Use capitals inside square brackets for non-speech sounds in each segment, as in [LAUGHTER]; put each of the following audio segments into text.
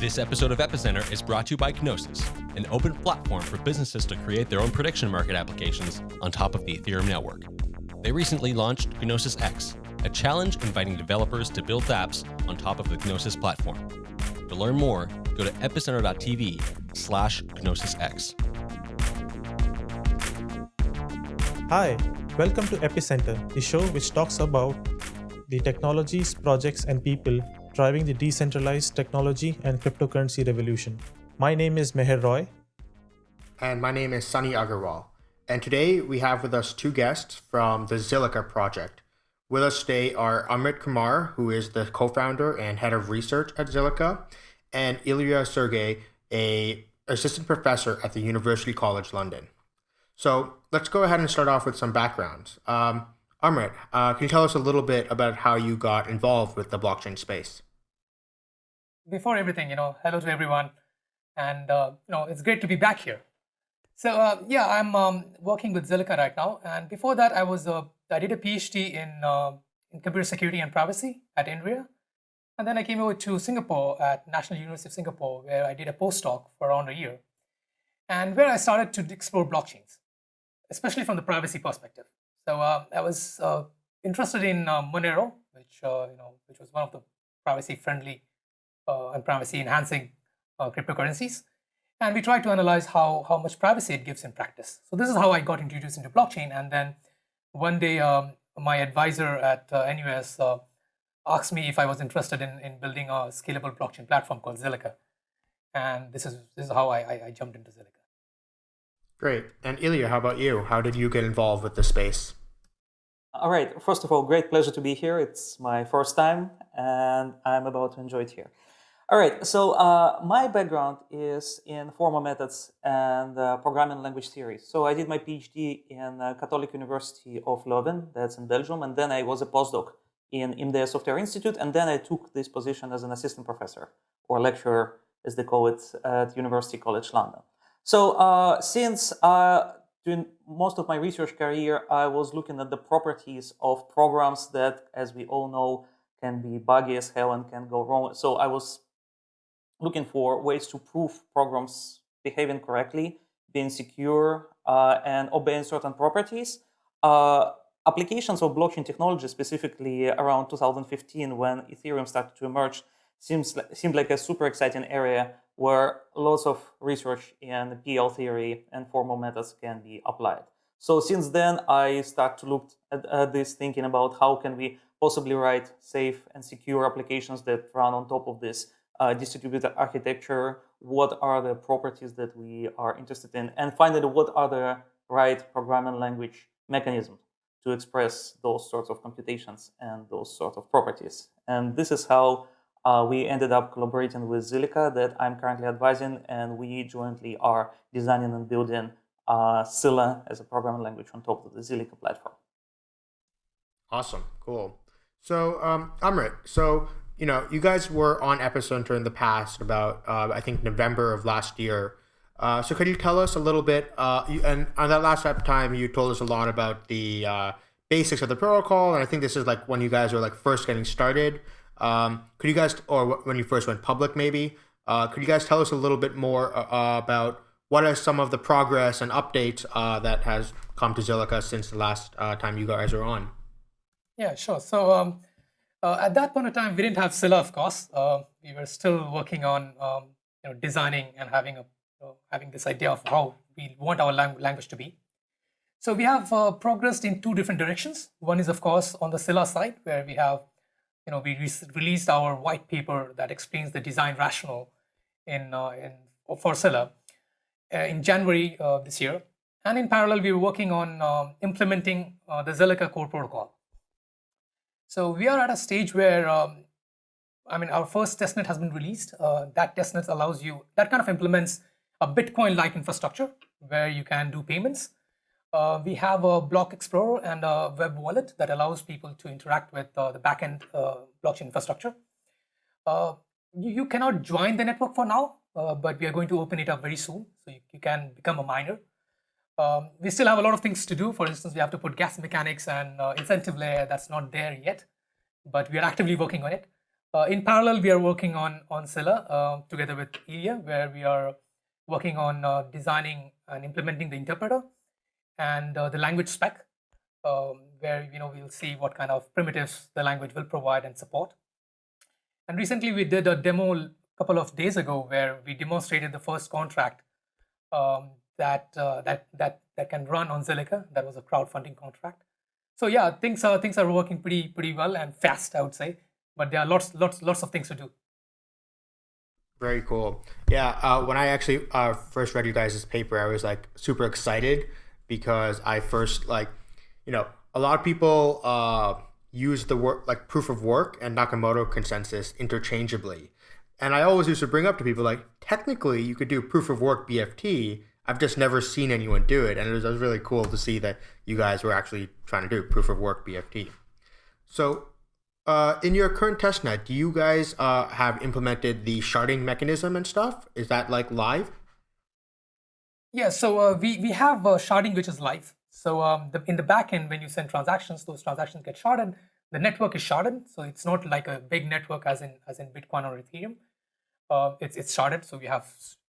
This episode of Epicenter is brought to you by Gnosis, an open platform for businesses to create their own prediction market applications on top of the Ethereum network. They recently launched Gnosis X, a challenge inviting developers to build apps on top of the Gnosis platform. To learn more, go to epicenter.tv slash GnosisX. Hi, welcome to Epicenter, the show which talks about the technologies, projects, and people driving the decentralized technology and cryptocurrency revolution. My name is Meher Roy. And my name is Sunny Aggarwal. And today we have with us two guests from the Zilliqa project. With us today are Amrit Kumar, who is the co-founder and head of research at Zilliqa, and Ilya Sergey, a assistant professor at the University College London. So let's go ahead and start off with some backgrounds. Um, Amrit, uh, can you tell us a little bit about how you got involved with the blockchain space? Before everything, you know, hello to everyone, and uh, you know, it's great to be back here. So uh, yeah, I'm um, working with Zilliqa right now, and before that, I was uh, I did a PhD in uh, in computer security and privacy at INRIA, and then I came over to Singapore at National University of Singapore, where I did a postdoc for around a year, and where I started to explore blockchains, especially from the privacy perspective. So uh, I was uh, interested in uh, Monero, which you know, which was one of the privacy-friendly and privacy-enhancing cryptocurrencies. And we tried to analyze how, how much privacy it gives in practice. So this is how I got introduced into blockchain. And then one day, um, my advisor at uh, NUS uh, asked me if I was interested in, in building a scalable blockchain platform called Zilliqa. And this is, this is how I, I, I jumped into Zilliqa. Great. And Ilya, how about you? How did you get involved with the space? All right. First of all, great pleasure to be here. It's my first time, and I'm about to enjoy it here. All right. So uh, my background is in formal methods and uh, programming language theory. So I did my PhD in uh, Catholic University of Leuven, that's in Belgium, and then I was a postdoc in IMDEA Software Institute, and then I took this position as an assistant professor or lecturer, as they call it, at University College London. So uh, since uh, during most of my research career, I was looking at the properties of programs that, as we all know, can be buggy as hell and can go wrong. So I was looking for ways to prove programs behaving correctly, being secure, uh, and obeying certain properties. Uh, applications of blockchain technology, specifically around 2015, when Ethereum started to emerge, seems seemed like a super exciting area where lots of research in PL theory and formal methods can be applied. So since then, I start to look at, at, this thinking about how can we possibly write safe and secure applications that run on top of this uh, distributed architecture, what are the properties that we are interested in, and finally, what are the right programming language mechanisms to express those sorts of computations and those sort of properties. And this is how uh, we ended up collaborating with Zilliqa that I'm currently advising, and we jointly are designing and building uh, Scilla as a programming language on top of the Zilliqa platform. Awesome, cool. So, um, Amrit, so you know, you guys were on Epicenter in the past about uh, I think November of last year. Uh, so, could you tell us a little bit? Uh, you, and on that last time, you told us a lot about the uh, basics of the protocol, and I think this is like when you guys were like first getting started. Um, could you guys, or when you first went public, maybe, uh, could you guys tell us a little bit more uh, uh, about what are some of the progress and updates that has come to Zilliqa since the last time you guys were on? Yeah, sure. So um, at that point of time, we didn't have Scilla, of course. we were still working on um, you know, designing and having a having this idea of how we want our lang language to be. So we have progressed in two different directions. One is, of course, on the Scilla side, where we have you know, we re released our white paper that explains the design rationale in, uh, in for Scilla uh, in January uh, this year. And in parallel, we were working on um, implementing uh, the Zilliqa core protocol. So we are at a stage where, um, I mean, our first testnet has been released. Uh, that testnet allows you, that kind of implements a Bitcoin-like infrastructure where you can do payments uh, we have a block explorer and a web wallet that allows people to interact with uh, the backend uh, blockchain infrastructure. Uh, you, cannot join the network for now, uh, but we are going to open it up very soon, so you, you can become a miner. Um, we still have a lot of things to do. For instance, we have to put gas mechanics and uh, incentive layer that's not there yet, but we are actively working on it. In parallel, we are working on on Scilla together with Ilya, where we are working on uh, designing and implementing the interpreter and uh, the language spec, um, where you know we'll see what kind of primitives the language will provide and support. And recently, we did a demo a couple of days ago where we demonstrated the first contract um, that uh, that that that can run on Zilliqa. That was a crowdfunding contract. So yeah, things are things are working pretty pretty well and fast, I would say but there are lots lots lots of things to do very cool. Yeah uh, when i actually uh, first read you guys' paper i was like super excited because i first like you know a lot of people uh, use the word like proof of work and nakamoto consensus interchangeably. And i always used to bring up to people like technically you could do proof of work bft i've just never seen anyone do it. And it was, it was really cool to see that you guys were actually trying to do proof of work bft so uh, in your current testnet, do you guys uh, have implemented the sharding mechanism and stuff? Is that like live? Yeah, so uh, we, we have uh, sharding which is live. So um, the, in the backend, when you send transactions, those transactions get sharded. The network is sharded, so it's not like a big network as in as in Bitcoin or Ethereum. Uh, it's it's sharded, so we have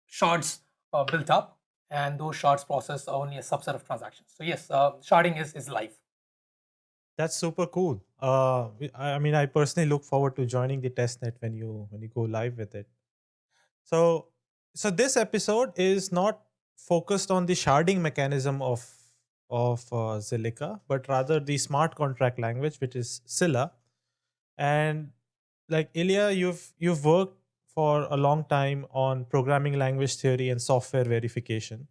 shards uh, built up, and those shards process only a subset of transactions. So yes, sharding is is live. That's super cool. Uh, I mean, I personally look forward to joining the testnet when you when you go live with it. So, so this episode is not focused on the sharding mechanism of of uh, Zilliqa, but rather the smart contract language, which is Scilla. And like Ilya, you've you've worked for a long time on programming language theory and software verification,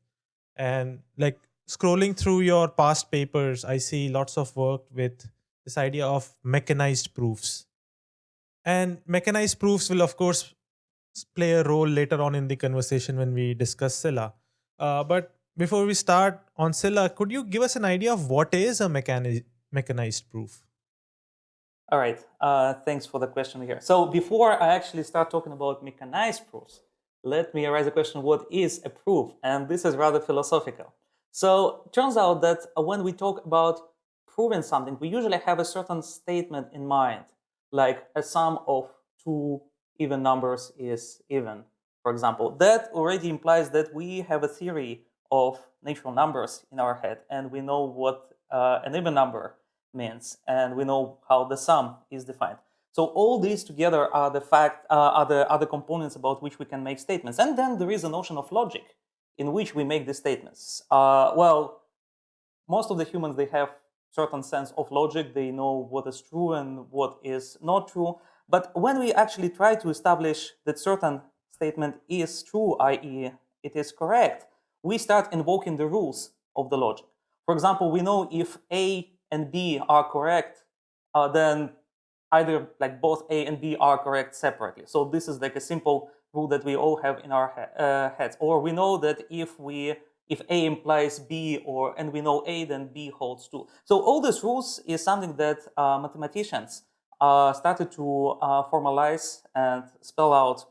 and like scrolling through your past papers, I see lots of work with this idea of mechanized proofs. And mechanized proofs will, of course, play a role later on in the conversation when we discuss Scilla. Uh, but before we start on Scilla, could you give us an idea of what is a mechani- mechanized proof? All right, uh, thanks for the question here. So before I actually start talking about mechanized proofs, let me raise a question, what is a proof? And this is rather philosophical. So turns out that uh, when we talk about proving something, we usually have a certain statement in mind, like a sum of two even numbers is even, for example. That already implies that we have a theory of natural numbers in our head, and we know what uh, an even number means, and we know how the sum is defined. So all these together are the fact, uh, are the other components about which we can make statements. And then there is a notion of logic in which we make these statements. Uh, well, most of the humans, they have certain sense of logic. They know what is true and what is not true. But when we actually try to establish that certain statement is true, i.e. it is correct, we start invoking the rules of the logic. For example, we know if A and B are correct, uh, then either like both A and B are correct separately. So this is like a simple rule that we all have in our he uh, heads. Or we know that if we if A implies B or and we know A, then B holds true. So all these rules is something that uh, mathematicians uh, started to uh, formalize and spell out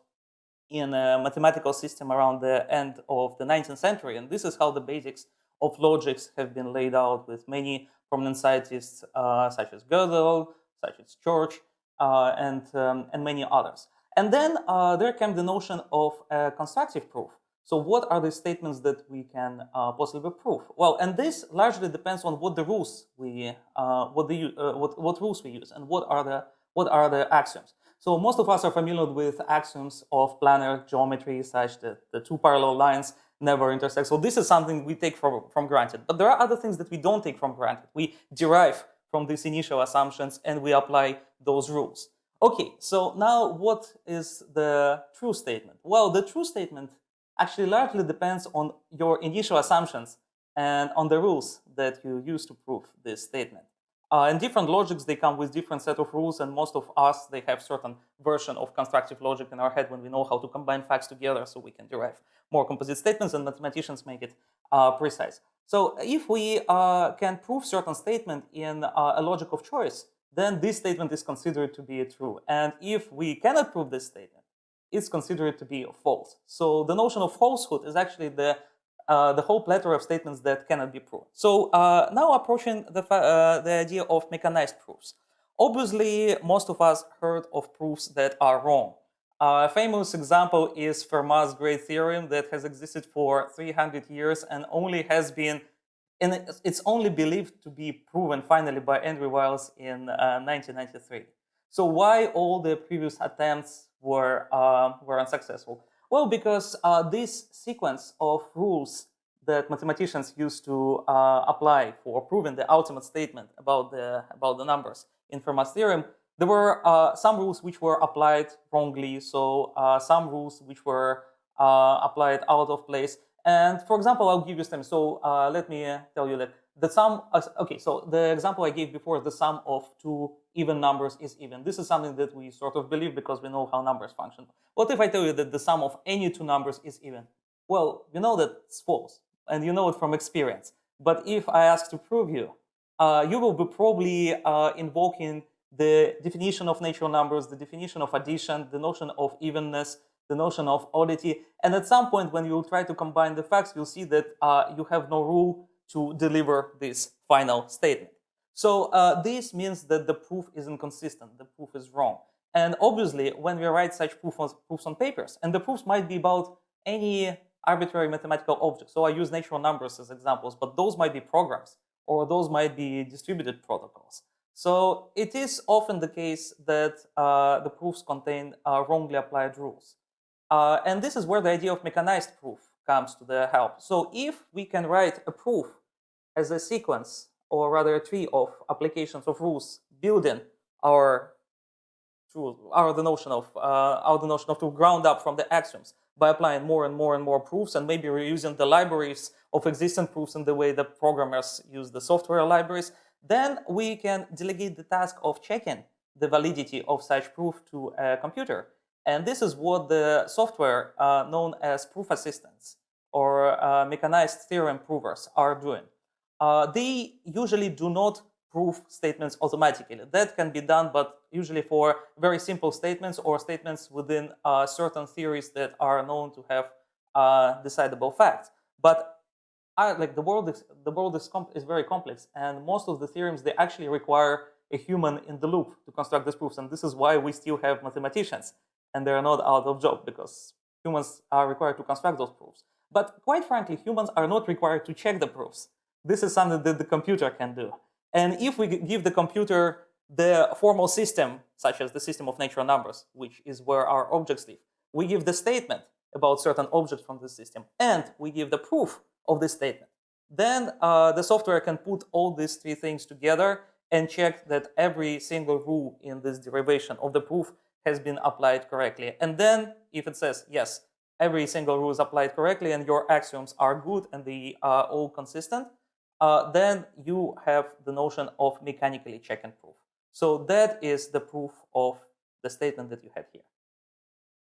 in a mathematical system around the end of the 19th century. And this is how the basics of logics have been laid out with many prominent scientists uh, such as Gödel, such as Church, and, um, and many others. And then uh, there came the notion of a constructive proof. So what are the statements that we can uh, possibly prove? Well, and this largely depends on what the rules we, uh, what the uh, what what rules we use, and what are the what are the axioms. So most of us are familiar with axioms of planar geometry, such that the two parallel lines never intersect. So this is something we take from from granted. But there are other things that we don't take from granted. We derive from these initial assumptions and we apply those rules. Okay, so now what is the true statement? Well, the true statement actually largely depends on your initial assumptions and on the rules that you use to prove this statement. Uh, and different logics, they come with different set of rules, and most of us, they have certain version of constructive logic in our head when we know how to combine facts together so we can derive more composite statements, and mathematicians make it uh, precise. So if we uh, can prove certain statement in uh, a logic of choice, then this statement is considered to be true. And if we cannot prove this statement, it's considered to be false. So the notion of falsehood is actually the uh, the whole plethora of statements that cannot be proved. So uh, now approaching the, uh, the idea of mechanized proofs. Obviously, most of us heard of proofs that are wrong. a famous example is Fermat's great theorem that has existed for 300 years and only has been, and it's only believed to be proven finally by Andrew Wiles in 1993. Uh, so why all the previous attempts were, uh, were unsuccessful? Well, because uh, this sequence of rules that mathematicians used to uh, apply for proving the ultimate statement about the, about the numbers in Fermat's theorem, there were uh, some rules which were applied wrongly, so uh, some rules which were applied out of place. And for example, I'll give you some. So uh, let me tell you that the sum, okay, so the example I gave before, the sum of two even numbers is even. This is something that we sort of believe because we know how numbers function. What if I tell you that the sum of any two numbers is even? Well, you know that it's false, and you know it from experience. But if I ask to prove you, uh, you will be probably uh, invoking the definition of natural numbers, the definition of addition, the notion of evenness, the notion of oddity. And at some point, when you try to combine the facts, you'll see that uh, you have no rule to deliver this final statement. So uh, this means that the proof is inconsistent, the proof is wrong. And obviously, when we write such proof on, proofs on papers, and the proofs might be about any arbitrary mathematical object. So I use natural numbers as examples, but those might be programs, or those might be distributed protocols. So it is often the case that uh, the proofs contain uh, wrongly applied rules. Uh, and this is where the idea of mechanized proof comes to the help. So if we can write a proof as a sequence or rather a tree of applications of rules building our our the notion of uh, our the notion of to ground up from the axioms by applying more and more and more proofs and maybe reusing the libraries of existing proofs in the way the programmers use the software libraries, then we can delegate the task of checking the validity of such proof to a computer. And this is what the software uh, known as proof assistants or uh, mechanized theorem provers are doing. Uh, they usually do not prove statements automatically. That can be done, but usually for very simple statements or statements within uh, certain theories that are known to have uh, decidable facts. But I, like the world is the world is, is very complex, and most of the theorems they actually require a human in the loop to construct these proofs, and this is why we still have mathematicians and they are not out of job because humans are required to construct those proofs. But quite frankly, humans are not required to check the proofs. This is something that the computer can do. And if we give the computer the formal system, such as the system of natural numbers, which is where our objects live, we give the statement about certain objects from the system, and we give the proof of this statement. Then uh, the software can put all these three things together and check that every single rule in this derivation of the proof has been applied correctly. And then if it says, yes, every single rule is applied correctly and your axioms are good and they are all consistent, uh, then you have the notion of mechanically check and proof. So that is the proof of the statement that you had here.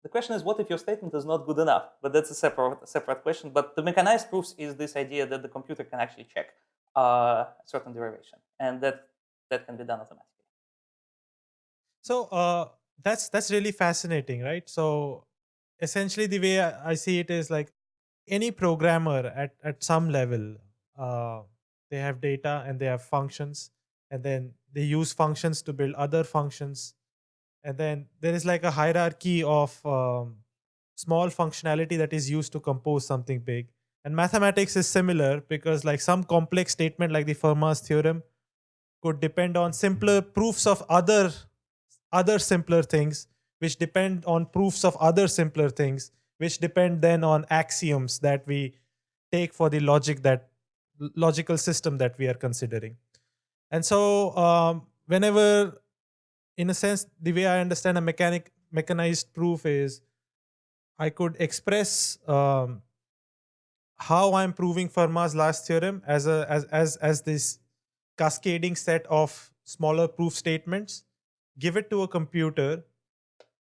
The question is, what if your statement is not good enough? But that's a separate, separate question. But the mechanized proofs is this idea that the computer can actually check uh, a certain derivation, and that, that can be done automatically. So uh, that's that's really fascinating, right? So essentially, the way I see it is like any programmer at at some level, uh, they have data and they have functions, and then they use functions to build other functions, and then there is like a hierarchy of um, small functionality that is used to compose something big. And mathematics is similar because like some complex statement like the Fermat's theorem could depend on simpler proofs of other other simpler things which depend on proofs of other simpler things which depend then on axioms that we take for the logic that logical system that we are considering. And so um, whenever in a sense the way i understand a mechanic mechanized proof is i could express um, how i'm proving fermat's last theorem as a as as as this cascading set of smaller proof statements give it to a computer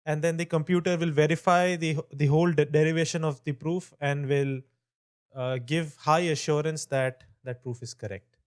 and then the computer will verify the the whole de derivation of the proof and will uh, give high assurance that that proof is correct.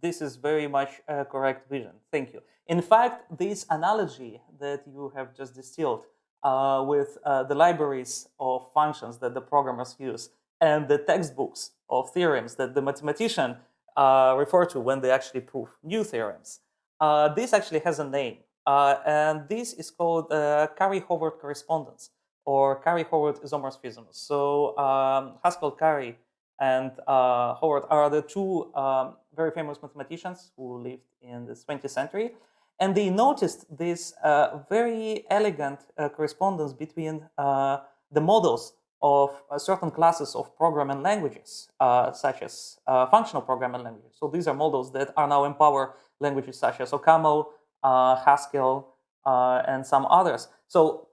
This is very much a correct vision. Thank you. In fact, this analogy that you have just distilled uh, with uh, the libraries of functions that the programmers use and the textbooks of theorems that the mathematician uh, refer to when they actually prove new theorems. Uh, this actually has a name, uh, and this is called uh, Curry-Howard correspondence or Curry-Howard isomorphism. So um, Haskell Curry and Howard are the two um, very famous mathematicians who lived in the 20th century. And they noticed this uh, very elegant uh, correspondence between uh, the models of uh, certain classes of programming languages, uh, such as uh, functional programming languages. So these are models that are now empower languages such as OCaml, Haskell, and some others. So,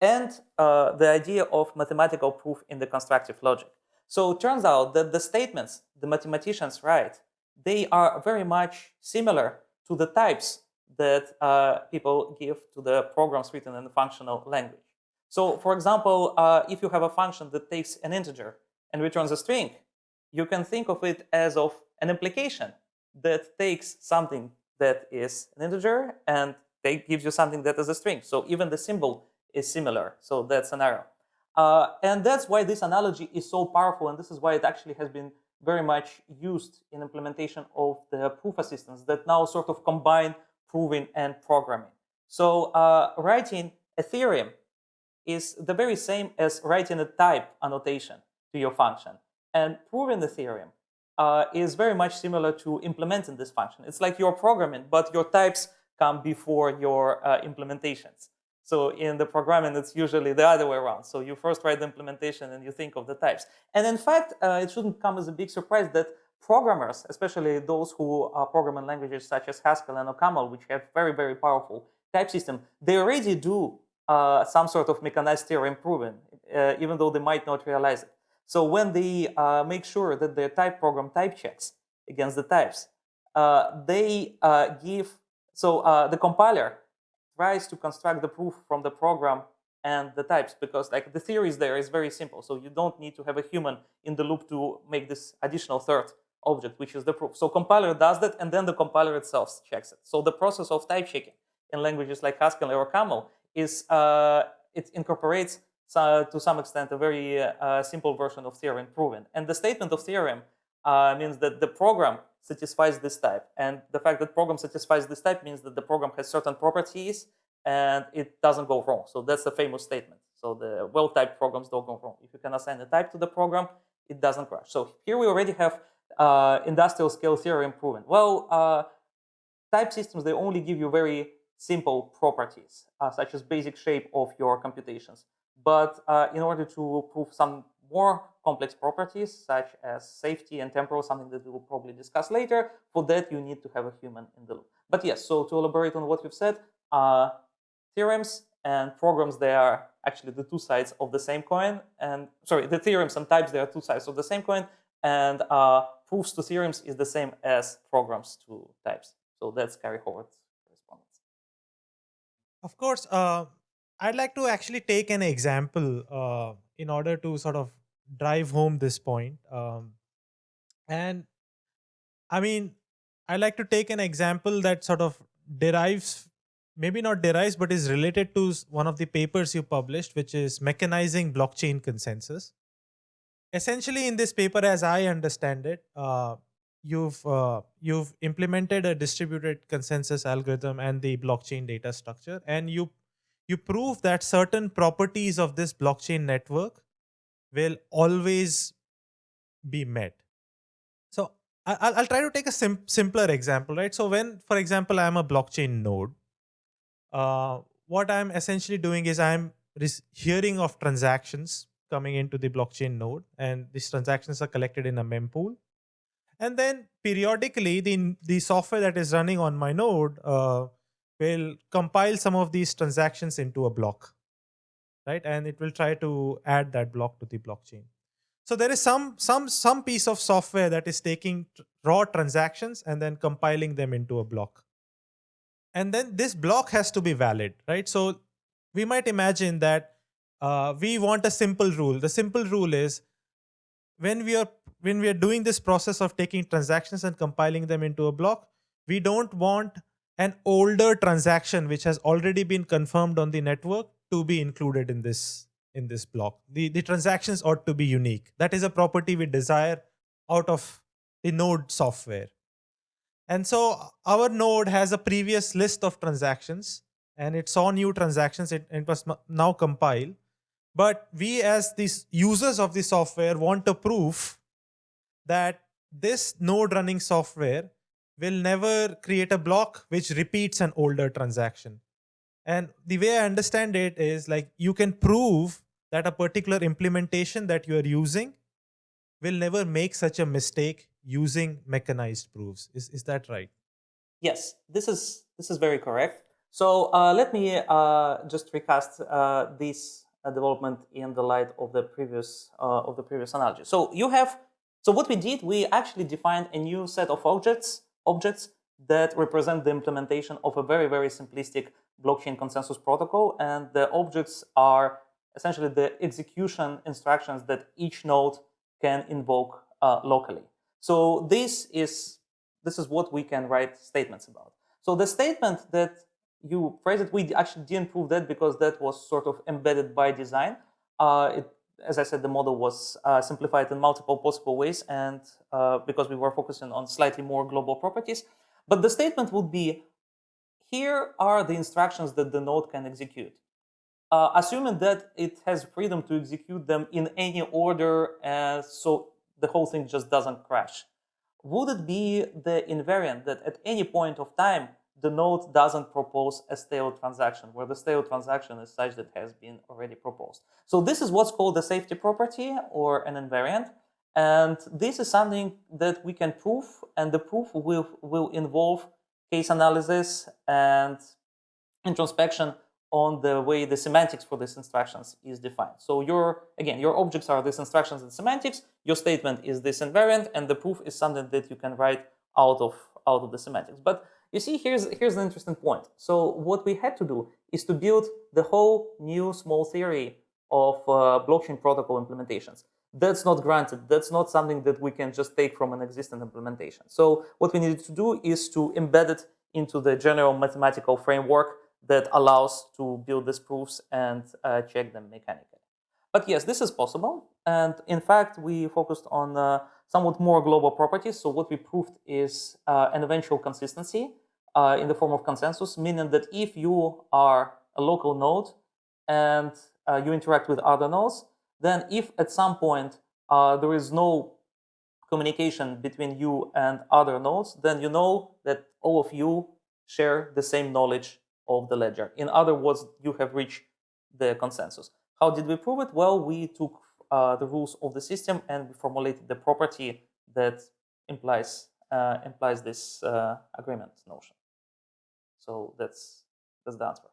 and the idea of mathematical proof in the constructive logic. So it turns out that the statements the mathematicians write, they are very much similar to the types that uh, people give to the programs written in the functional language. So for example, uh, if you have a function that takes an integer and returns a string, you can think of it as of an implication that takes something that is an integer and they gives you something that is a string. So even the symbol is similar. So that's an arrow. Uh, and that's why this analogy is so powerful. And this is why it actually has been very much used in implementation of the proof assistants that now sort of combine proving and programming. So uh, writing a theorem is the very same as writing a type annotation to your function. And proving the theorem uh, is very much similar to implementing this function. It's like you're programming, but your types come before your uh, implementations. So in the programming, it's usually the other way around. So you first write the implementation and you think of the types. And in fact, uh, it shouldn't come as a big surprise that programmers, especially those who are programming languages such as Haskell and OCaml, which have very, very powerful type system, they already do uh, some sort of mechanized theorem proving, uh, even though they might not realize it. So when they uh, make sure that their type program type checks against the types, uh, they uh, give, so uh, the compiler tries to construct the proof from the program and the types because like the theory is there is very simple. So you don't need to have a human in the loop to make this additional third object, which is the proof. So compiler does that, and then the compiler itself checks it. So the process of type checking in languages like Haskell or Camel is uh, it incorporates uh, to some extent a very uh, simple version of theorem proving. And the statement of theorem uh, means that the program satisfies this type. And the fact that program satisfies this type means that the program has certain properties and it doesn't go wrong. So that's a famous statement. So the well-typed programs don't go wrong. If you can assign a type to the program, it doesn't crash. So here we already have uh, industrial scale theorem proven? Well, uh, type systems, they only give you very simple properties, uh, such as basic shape of your computations. But uh, in order to prove some more complex properties, such as safety and temporal, something that we will probably discuss later, for that you need to have a human in the loop. But yes, so to elaborate on what we've said, uh, theorems and programs, they are actually the two sides of the same coin. And sorry, the theorems and types, they are two sides of the same coin. And uh, proofs to theorems is the same as programs to types. So that's Curry-Howard's correspondence. Of course, uh, I'd like to actually take an example uh, in order to sort of drive home this point. Um, and I mean, I'd like to take an example that sort of derives, maybe not derives, but is related to one of the papers you published, which is mechanizing blockchain consensus essentially in this paper as i understand it uh, you've uh, you've implemented a distributed consensus algorithm and the blockchain data structure and you you prove that certain properties of this blockchain network will always be met so i'll, I'll try to take a sim simpler example right so when for example i'm a blockchain node uh, what i'm essentially doing is i'm hearing of transactions coming into the blockchain node and these transactions are collected in a mempool. And then periodically the, the software that is running on my node uh, will compile some of these transactions into a block, right? And it will try to add that block to the blockchain. So there is some, some, some piece of software that is taking raw transactions and then compiling them into a block. And then this block has to be valid, right? So we might imagine that uh, we want a simple rule. The simple rule is when we are when we are doing this process of taking transactions and compiling them into a block, we don't want an older transaction which has already been confirmed on the network to be included in this in this block. The, the transactions ought to be unique. That is a property we desire out of the node software. And so our node has a previous list of transactions and it saw new transactions. It, it was now compile. But we as these users of the software want a proof that this node running software will never create a block which repeats an older transaction. And the way I understand it is like you can prove that a particular implementation that you are using will never make such a mistake using mechanized proofs. Is, is that right? Yes, this is this is very correct. So uh, let me uh, just recast uh, this uh, development in the light of the previous uh, of the previous analogy. So you have so what we did, we actually defined a new set of objects objects that represent the implementation of a very very simplistic blockchain consensus protocol, and the objects are essentially the execution instructions that each node can invoke uh, locally. So this is this is what we can write statements about. So the statement that you phrase it, we actually didn't prove that because that was sort of embedded by design. Uh, it, as I said, the model was uh, simplified in multiple possible ways, and uh, because we were focusing on slightly more global properties. But the statement would be, here are the instructions that the node can execute. Uh, assuming that it has freedom to execute them in any order, uh, so the whole thing just doesn't crash. Would it be the invariant that at any point of time, the node doesn't propose a stale transaction, where the stale transaction is such that has been already proposed. So this is what's called a safety property or an invariant. And this is something that we can prove, and the proof will, will involve case analysis and introspection on the way the semantics for these instructions is defined. So your, again, your objects are these instructions and semantics, your statement is this invariant, and the proof is something that you can write out of, out of the semantics. But you see, here's, here's an interesting point. So what we had to do is to build the whole new small theory of uh, blockchain protocol implementations. That's not granted. That's not something that we can just take from an existing implementation. So what we needed to do is to embed it into the general mathematical framework that allows to build these proofs and uh, check them mechanically. But yes, this is possible. And in fact, we focused on uh, somewhat more global properties. So what we proved is uh, an eventual consistency uh, in the form of consensus, meaning that if you are a local node and uh, you interact with other nodes, then if at some point uh, there is no communication between you and other nodes, then you know that all of you share the same knowledge of the ledger. In other words, you have reached the consensus. How did we prove it? Well, we took uh, the rules of the system and we formulated the property that implies uh, implies this uh, agreement notion. So that's that's the answer.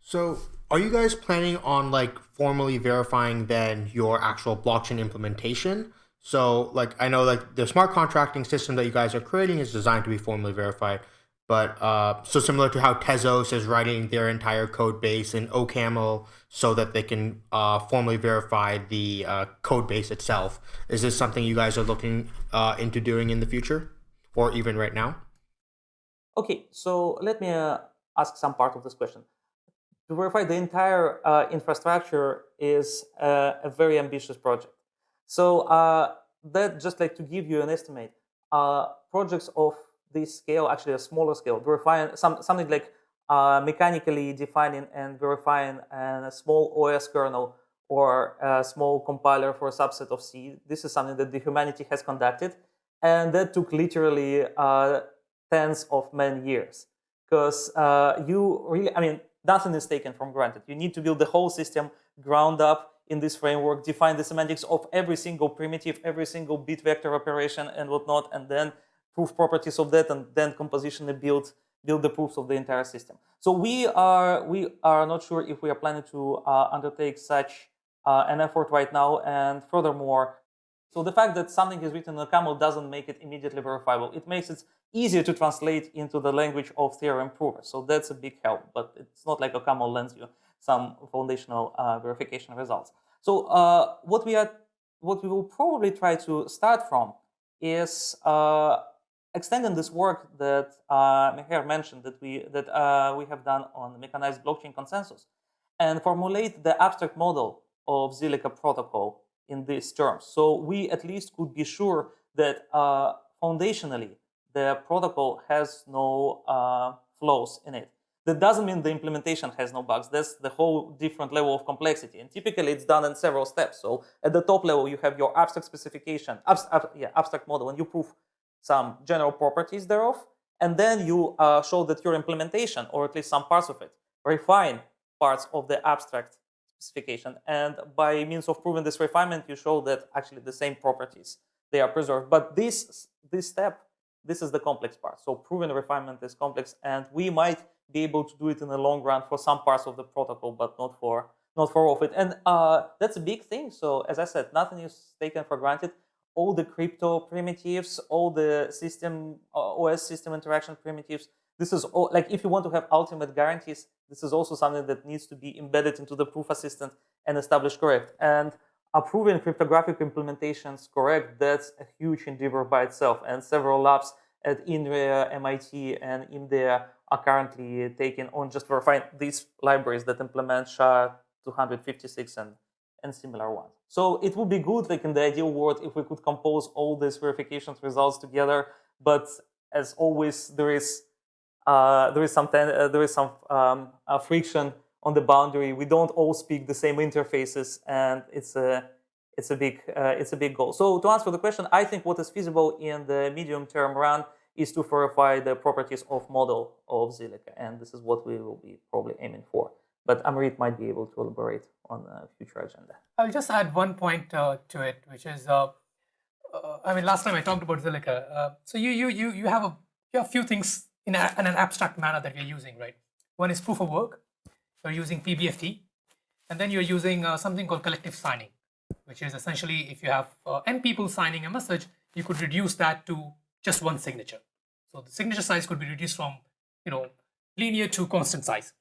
So, are you guys planning on like formally verifying then your actual blockchain implementation? So, like I know like the smart contracting system that you guys are creating is designed to be formally verified. But uh, so similar to how Tezos is writing their entire code base in OCaml so that they can uh, formally verify the uh, code base itself. Is this something you guys are looking uh, into doing in the future or even right now? Okay, so let me uh, ask some part of this question. To verify the entire uh, infrastructure is a very ambitious project. So that just like to give you an estimate, projects of this scale, actually a smaller scale, verifying some, something like uh, mechanically defining and verifying a small OS kernel or a small compiler for a subset of C. This is something that the humanity has conducted. And that took literally uh, tens of many years. Because uh, you really, I mean, nothing is taken from granted. You need to build the whole system ground up in this framework, define the semantics of every single primitive, every single bit vector operation and whatnot, and then proof properties of that and then compositionally build build the proofs of the entire system. So we are we are not sure if we are planning to uh, undertake such uh, an effort right now. And furthermore, so the fact that something is written in OCaml doesn't make it immediately verifiable. It makes it easier to translate into the language of theorem provers. So that's a big help, but it's not like OCaml lends you some foundational uh, verification results. So uh, what we are, what we will probably try to start from is uh, extending this work that uh, Meher mentioned that we that uh, we have done on mechanized blockchain consensus, and formulate the abstract model of Zilliqa protocol in these terms. So we at least could be sure that uh, foundationally the protocol has no uh, flaws in it. That doesn't mean the implementation has no bugs. That's the whole different level of complexity. And typically it's done in several steps. So at the top level, you have your abstract specification, yeah, abstract model, and you prove some general properties thereof. And then you uh, show that your implementation, or at least some parts of it, refine parts of the abstract specification. And by means of proving this refinement, you show that actually the same properties, they are preserved. But this, this step, this is the complex part. So proving refinement is complex, and we might be able to do it in the long run for some parts of the protocol, but not for not for all of it. And uh, that's a big thing. So as I said, nothing is taken for granted. All the crypto primitives, all the system uh, OS system interaction primitives. This is all like if you want to have ultimate guarantees, this is also something that needs to be embedded into the proof assistant and established correct. And approving cryptographic implementations correct, that's a huge endeavor by itself. And several labs at INRIA, MIT, and IMDEA are currently taking on just verifying these libraries that implement SHA-256 and, and similar ones. So it would be good, like in the ideal world, if we could compose all these verifications results together. But as always, there is uh, there is some uh, there is some um, uh, friction on the boundary. We don't all speak the same interfaces, and it's a it's a big uh, it's a big goal. So to answer the question, I think what is feasible in the medium term run is to verify the properties of model of Zilliqa, and this is what we will be probably aiming for. But Amrit might be able to elaborate on a future agenda. I'll just add one point uh, to it, which is, uh, uh, I mean, last time I talked about Zilliqa. Uh, so you you you you have a you have few things in, a, in an abstract manner that you're using, right? One is proof of work. You're using PBFT, and then you're using uh, something called collective signing, which is essentially if you have uh, n people signing a message, you could reduce that to just one signature. So the signature size could be reduced from, you know, linear to constant size.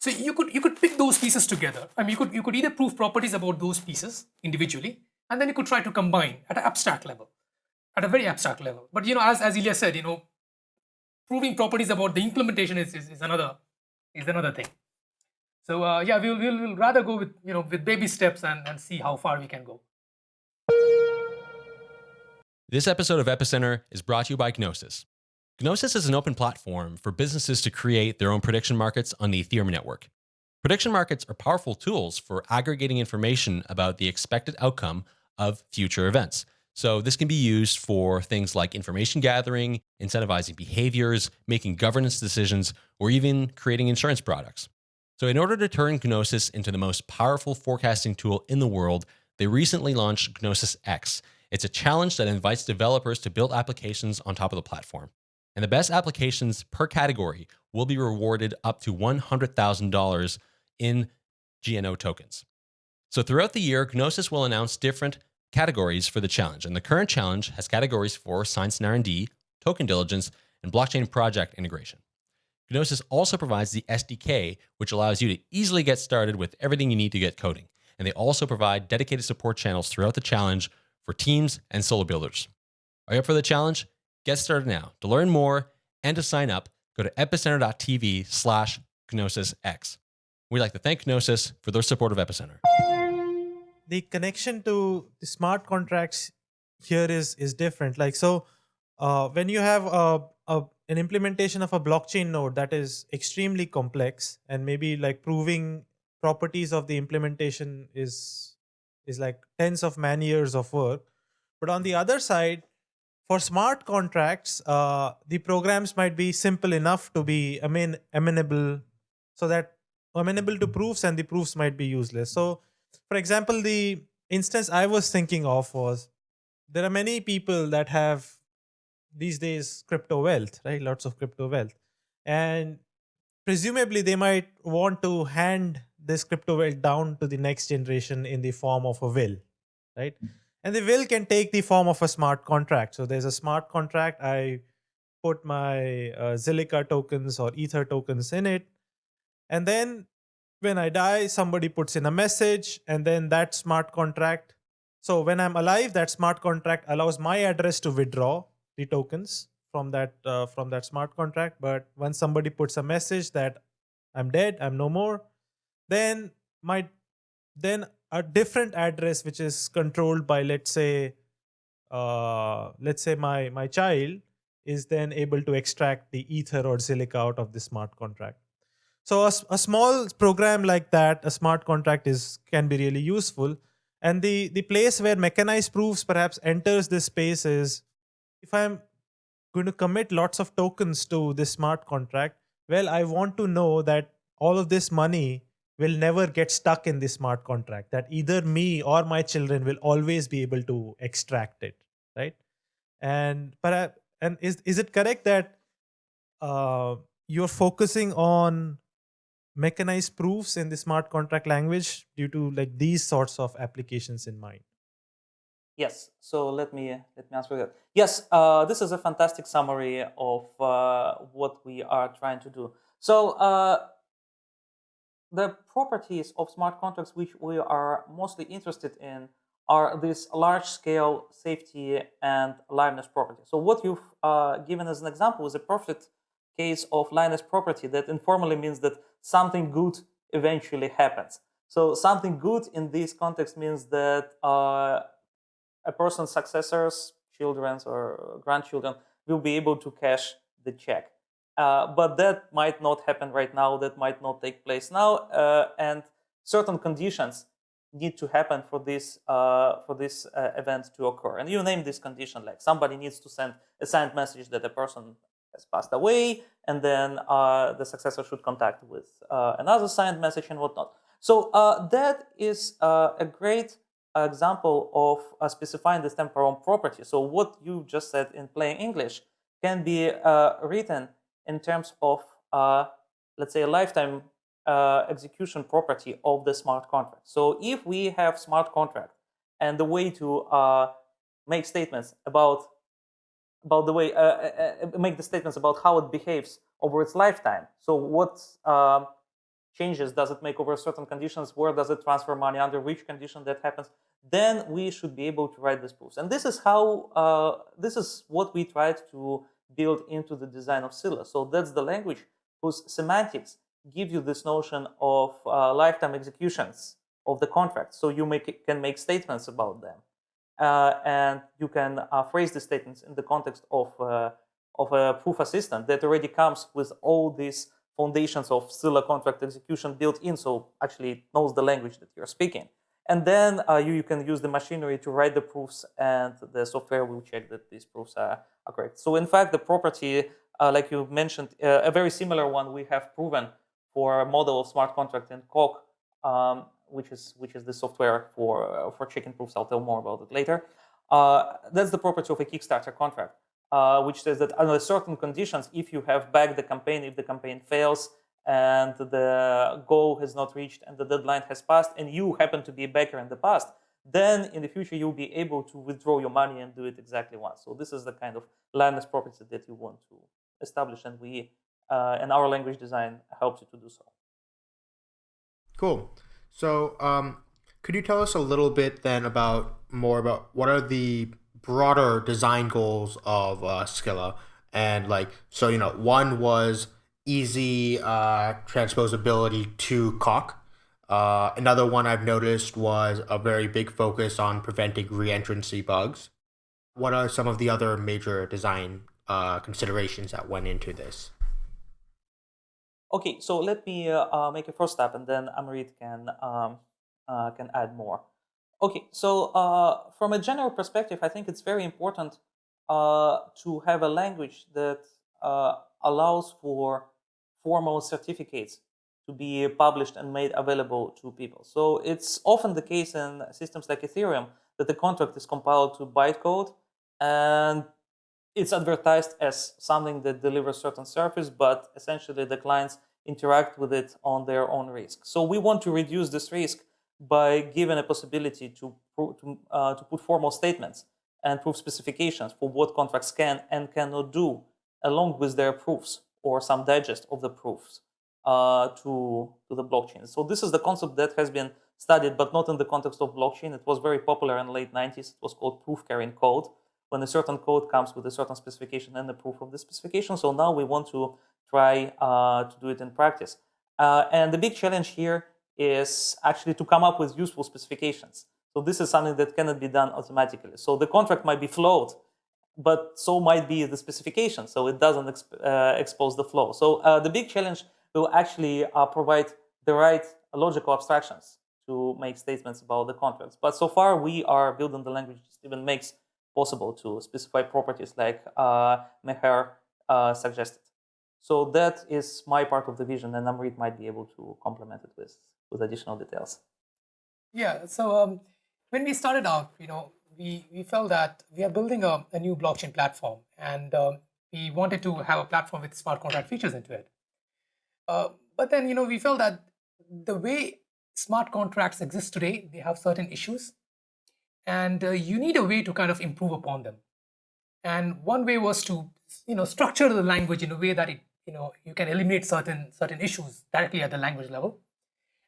So you could you could pick those pieces together. I mean, you could you could either prove properties about those pieces individually, and then you could try to combine at an abstract level, at a very abstract level. But you know, as as Ilya said, you know, proving properties about the implementation is is, is another is another thing. So uh, yeah, we'll, we'll we'll rather go with you know with baby steps and and see how far we can go. This episode of Epicenter is brought to you by Gnosis. Gnosis is an open platform for businesses to create their own prediction markets on the Ethereum network. Prediction markets are powerful tools for aggregating information about the expected outcome of future events. So this can be used for things like information gathering, incentivizing behaviors, making governance decisions, or even creating insurance products. So in order to turn Gnosis into the most powerful forecasting tool in the world, they recently launched Gnosis X. It's a challenge that invites developers to build applications on top of the platform and the best applications per category will be rewarded up to $100,000 in GNO tokens. So throughout the year, Gnosis will announce different categories for the challenge. And the current challenge has categories for science and R&D, token diligence, and blockchain project integration. Gnosis also provides the SDK, which allows you to easily get started with everything you need to get coding. And they also provide dedicated support channels throughout the challenge for teams and solo builders. Are you up for the challenge? Get started now. To learn more and to sign up, go to epicenter.tv slash GnosisX. We'd like to thank Gnosis for their support of Epicenter. The connection to the smart contracts here is is different. Like so, uh, when you have a, a an implementation of a blockchain node that is extremely complex and maybe like proving properties of the implementation is is like tens of man years of work. But on the other side, for smart contracts, uh, the programs might be simple enough to be amen amenable so that amenable to proofs and the proofs might be useless. So for example, the instance I was thinking of was there are many people that have these days crypto wealth, right? Lots of crypto wealth. And presumably they might want to hand this crypto wealth down to the next generation in the form of a will, right? Mm -hmm. And the will can take the form of a smart contract. So there's a smart contract. I put my uh, Zilliqa tokens or Ether tokens in it. And then when I die, somebody puts in a message and then that smart contract. So when I'm alive, that smart contract allows my address to withdraw the tokens from that uh, from that smart contract but when somebody puts a message that i'm dead i'm no more then my then a different address which is controlled by let's say uh, let's say my my child is then able to extract the ether or Zilliqa out of the smart contract. So a, a small program like that a smart contract is can be really useful. And the the place where mechanized proofs perhaps enters this space is if i'm going to commit lots of tokens to this smart contract well i want to know that all of this money will never get stuck in the smart contract that either me or my children will always be able to extract it right and perhaps and is is it correct that uh, you're focusing on mechanized proofs in the smart contract language due to like these sorts of applications in mind Yes, so let me let me answer that. Yes, uh, this is a fantastic summary of uh, what we are trying to do. So uh, the properties of smart contracts which we are mostly interested in are this large-scale safety and liveness property. So what you've uh, given as an example is a perfect case of liveness property that informally means that something good eventually happens. So something good in this context means that uh, a person's successors, children or grandchildren, will be able to cash the check. Uh, but that might not happen right now, that might not take place now, uh, and certain conditions need to happen for this uh, for this uh, event to occur. And you name this condition, like somebody needs to send a signed message that a person has passed away, and then uh, the successor should contact with another signed message and whatnot. So that is a great example of specifying this temporal property. So what you just said in plain English can be written in terms of, uh, let's say, a lifetime uh, execution property of the smart contract. So if we have smart contract and the way to uh, make statements about about the way uh, uh, uh, make the statements about how it behaves over its lifetime. So what um, changes does it make over certain conditions? Where does it transfer money? Under which condition that happens? Then we should be able to write this proofs. And this is how this is what we tried to built into the design of Scilla. So that's the language whose semantics give you this notion of uh, lifetime executions of the contract. So you make, can make statements about them. Uh, and you can uh, phrase the statements in the context of, uh, of a proof assistant that already comes with all these foundations of Scilla contract execution built in, so actually it knows the language that you're speaking. And then uh, you, you can use the machinery to write the proofs and the software will check that these proofs are, are correct. So in fact, the property, uh, like you mentioned, uh, a very similar one we have proven for a model of smart contract in Coq, um, which is which is the software for uh, for checking proofs. I'll tell more about it later. Uh, that's the property of a Kickstarter contract, uh, which says that under certain conditions, if you have backed the campaign, if the campaign fails, and the goal has not reached and the deadline has passed and you happen to be a backer in the past, then in the future you'll be able to withdraw your money and do it exactly once. So this is the kind of liveness property that you want to establish and we uh, and our language design helps you to do so. Cool. So um, could you tell us a little bit then about more about what are the broader design goals of uh, Scilla? And like, so, you know, one was easy uh, transposability to Coq. Uh, another one I've noticed was a very big focus on preventing reentrancy bugs. What are some of the other major design uh, considerations that went into this? Okay, so let me uh, uh, make a first step, and then Amrit can um, uh, can add more. Okay, so uh, from a general perspective, I think it's very important to have a language that allows for formal certificates to be published and made available to people. So it's often the case in systems like Ethereum that the contract is compiled to bytecode and it's advertised as something that delivers certain service, but essentially the clients interact with it on their own risk. So we want to reduce this risk by giving a possibility to, to, uh, to put formal statements and proof specifications for what contracts can and cannot do along with their proofs or some digest of the proofs uh, to, to the blockchain. So this is the concept that has been studied, but not in the context of blockchain. It was very popular in the late 90s. It was called proof carrying code, when a certain code comes with a certain specification and a proof of the specification. So now we want to try uh, to do it in practice. Uh, and the big challenge here is actually to come up with useful specifications. So this is something that cannot be done automatically. So the contract might be flowed, but so might be the specification. So it doesn't exp uh, expose the flow. So uh, the big challenge will actually uh, provide the right logical abstractions to make statements about the contracts. But so far we are building the language that even makes possible to specify properties like uh, Meher uh, suggested. So that is my part of the vision, and Amrit might be able to complement it with, with additional details. Yeah, so um, when we started out, you know, we, we felt that we are building a, a new blockchain platform, and um, we wanted to have a platform with smart contract features into it. Uh, but then, you know, we felt that the way smart contracts exist today, they have certain issues, and uh, you need a way to kind of improve upon them. And one way was to, you know, structure the language in a way that it, you know, you can eliminate certain certain issues directly at the language level,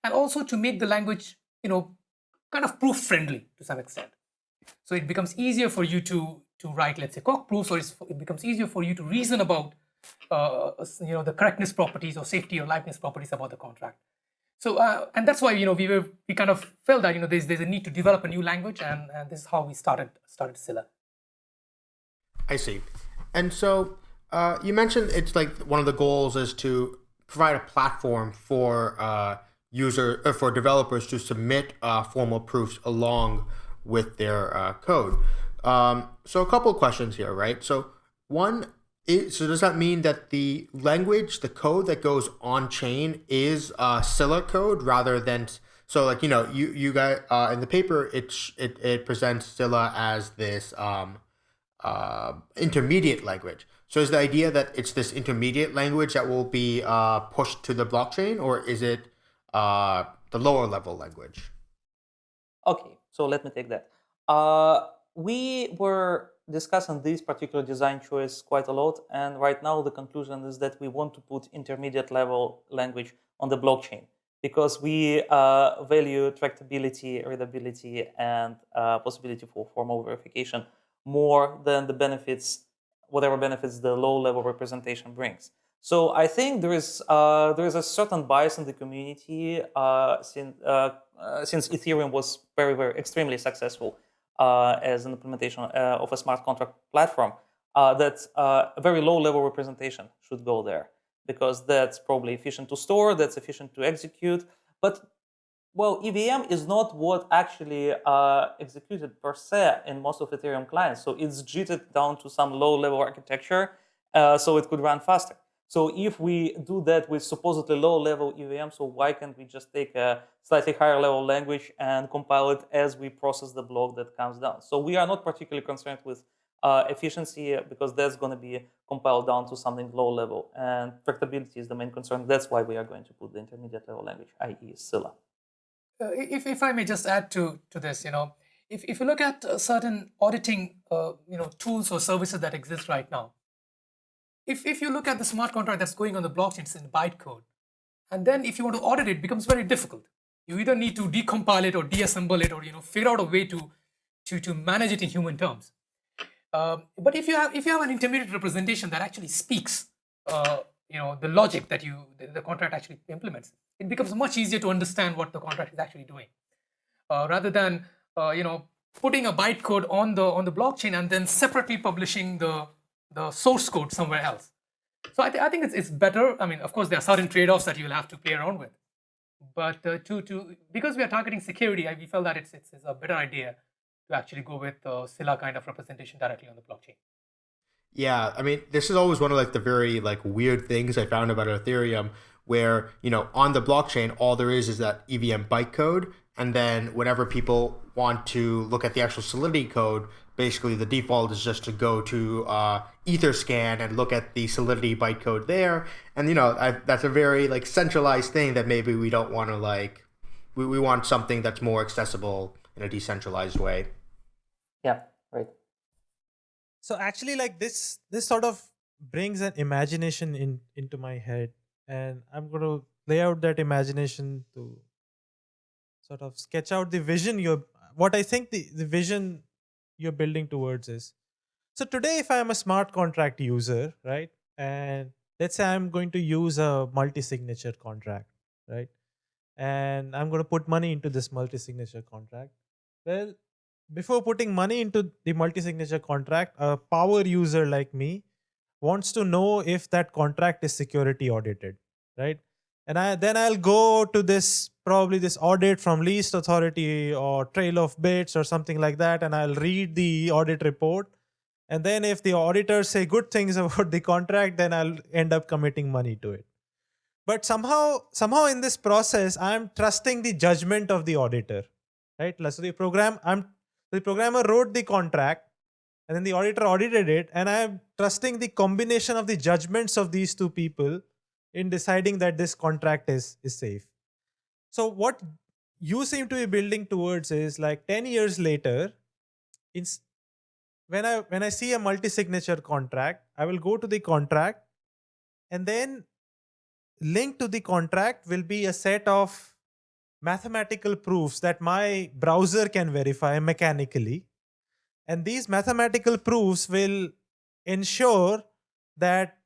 and also to make the language, you know, kind of proof friendly to some extent. So it becomes easier for you to to write, let's say, Coq proofs, or it becomes easier for you to reason about, uh, you know, the correctness properties or safety or liveness properties about the contract. So, uh, and that's why, you know, we were, we kind of felt that, you know, there's, there's a need to develop a new language and, and this is how we started, started Scilla. I see. And so uh, you mentioned it's like one of the goals is to provide a platform for uh, user uh, for developers to submit uh, formal proofs along with their uh, code. Um, so a couple questions here, right? So one, is, so does that mean that the language, the code that goes on chain is uh, Scilla code rather than so like you know you you got uh, in the paper it it it presents Scilla as this um, uh, intermediate language. So is the idea that it's this intermediate language that will be uh, pushed to the blockchain, or is it uh, the lower level language? Okay, so let me take that. Uh, we were discussing this particular design choice quite a lot, and right now the conclusion is that we want to put intermediate level language on the blockchain because we uh, value tractability, readability, and uh, possibility for formal verification more than the benefits, whatever benefits the low-level representation brings. So I think there is uh, there is a certain bias in the community uh, since uh, uh, since Ethereum was very very extremely successful uh, as an implementation of a smart contract platform that a very low level representation should go there because that's probably efficient to store, that's efficient to execute. But well, EVM is not what actually uh, executed per se in most of Ethereum clients. So it's jitted down to some low-level architecture uh, so it could run faster. So if we do that with supposedly low-level EVM, so why can't we just take a slightly higher level language and compile it as we process the block that comes down? So we are not particularly concerned with uh, efficiency because that's going to be compiled down to something low level. And tractability is the main concern. That's why we are going to put the intermediate level language, i.e. Scilla. Uh, if, if I may just add to, to this, you know, if, if you look at uh, certain auditing, uh, you know, tools or services that exist right now, if, if you look at the smart contract that's going on the blockchain, it's in bytecode. And then if you want to audit it, it becomes very difficult. You either need to decompile it or deassemble it or you know figure out a way to, to, to manage it in human terms. Um, but if you have if you have an intermediate representation that actually speaks, uh, you know, the logic that you the, the, contract actually implements, it becomes much easier to understand what the contract is actually doing, uh, rather than uh, you know putting a bytecode on the on the blockchain and then separately publishing the the source code somewhere else. So I, th I think it's, it's better. I mean, of course, there are certain trade-offs that you will have to play around with. But uh, to, to because we are targeting security, we felt that it's, it's, it's a better idea to actually go with the Scilla kind of representation directly on the blockchain. Yeah, I mean, this is always one of like the very like weird things I found about Ethereum, where you know on the blockchain all there is is that EVM bytecode, and then whenever people want to look at the actual Solidity code, basically the default is just to go to uh, Etherscan and look at the Solidity bytecode there, and you know I, that's a very like centralized thing that maybe we don't want to like. We, we want something that's more accessible in a decentralized way. Yeah, right. So actually, like this, this sort of brings an imagination in into my head, and I'm going to lay out that imagination to sort of sketch out the vision you're. What I think the the vision you're building towards is, so today, if I'm a smart contract user, right, and let's say I'm going to use a multi-signature contract, right, and I'm going to put money into this multi-signature contract. Well, before putting money into the multi-signature contract, a power user like me wants to know if that contract is security audited, right? And I then I'll go to this probably this audit from least authority or trail of bits or something like that, and I'll read the audit report. And then if the auditors say good things [LAUGHS] about the contract, then I'll end up committing money to it. But somehow, somehow in this process, I'm trusting the judgment of the auditor, right? So the program, I'm the programmer wrote the contract and then the auditor audited it and i'm trusting the combination of the judgments of these two people in deciding that this contract is is safe so what you seem to be building towards is like 10 years later in when i when i see a multi signature contract i will go to the contract and then linked to the contract will be a set of mathematical proofs that my browser can verify mechanically. And these mathematical proofs will ensure that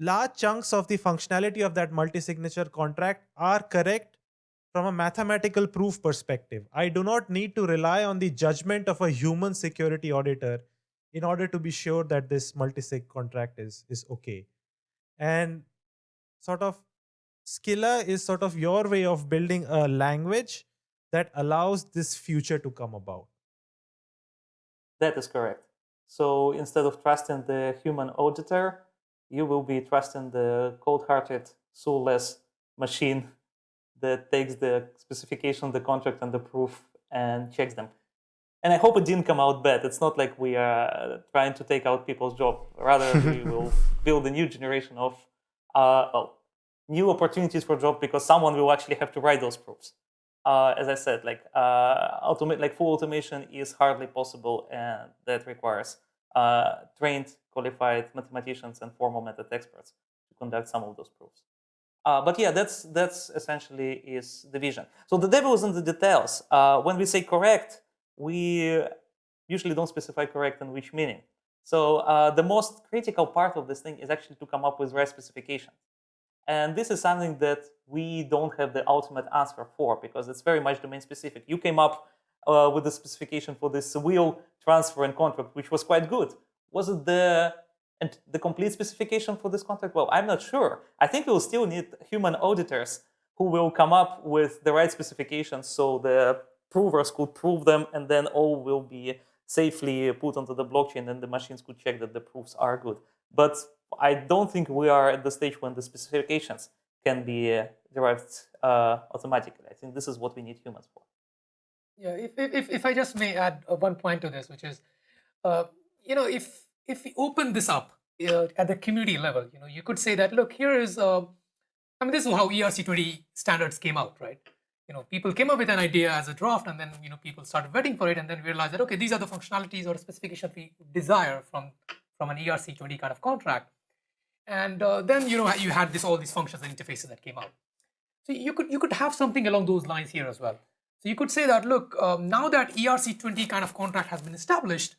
large chunks of the functionality of that multi-signature contract are correct from a mathematical proof perspective. I do not need to rely on the judgment of a human security auditor in order to be sure that this multi-sig contract is, is okay. And sort of Scilla is sort of your way of building a language that allows this future to come about. That is correct. So instead of trusting the human auditor, you will be trusting the cold-hearted, soulless machine that takes the specification, the contract, and the proof and checks them. And I hope it didn't come out bad. It's not like we are trying to take out people's job. Rather, we [LAUGHS] will build a new generation of, uh, well, new opportunities for job because someone will actually have to write those proofs. Uh, as I said, like uh, automate, like full automation is hardly possible, and that requires uh, trained, qualified mathematicians and formal method experts to conduct some of those proofs. Uh, but yeah, that's that's essentially is the vision. So the devil is in the details. Uh, when we say correct, we usually don't specify correct in which meaning. So uh, the most critical part of this thing is actually to come up with right specifications. And this is something that we don't have the ultimate answer for because it's very much domain specific. You came up uh, with the specification for this wheel transfer and contract, which was quite good. Was it the and the complete specification for this contract? Well, I'm not sure. I think we'll still need human auditors who will come up with the right specifications so the provers could prove them and then all will be safely put onto the blockchain and the machines could check that the proofs are good. But I don't think we are at the stage when the specifications can be derived uh, automatically. I think this is what we need humans for. Yeah, if, if, if I just may add uh, one point to this, which is, uh, you know, if if we open this up uh, at the community level, you know, you could say that, look, here is, uh, I mean, this is how ERC20 standards came out, right? You know, people came up with an idea as a draft and then, you know, people started vetting for it and then realized that, okay, these are the functionalities or specifications we desire from, from an ERC20 kind of contract. And uh, then you know you had this all these functions and interfaces that came out. So you could you could have something along those lines here as well. So you could say that look um, now that ERC20 kind of contract has been established,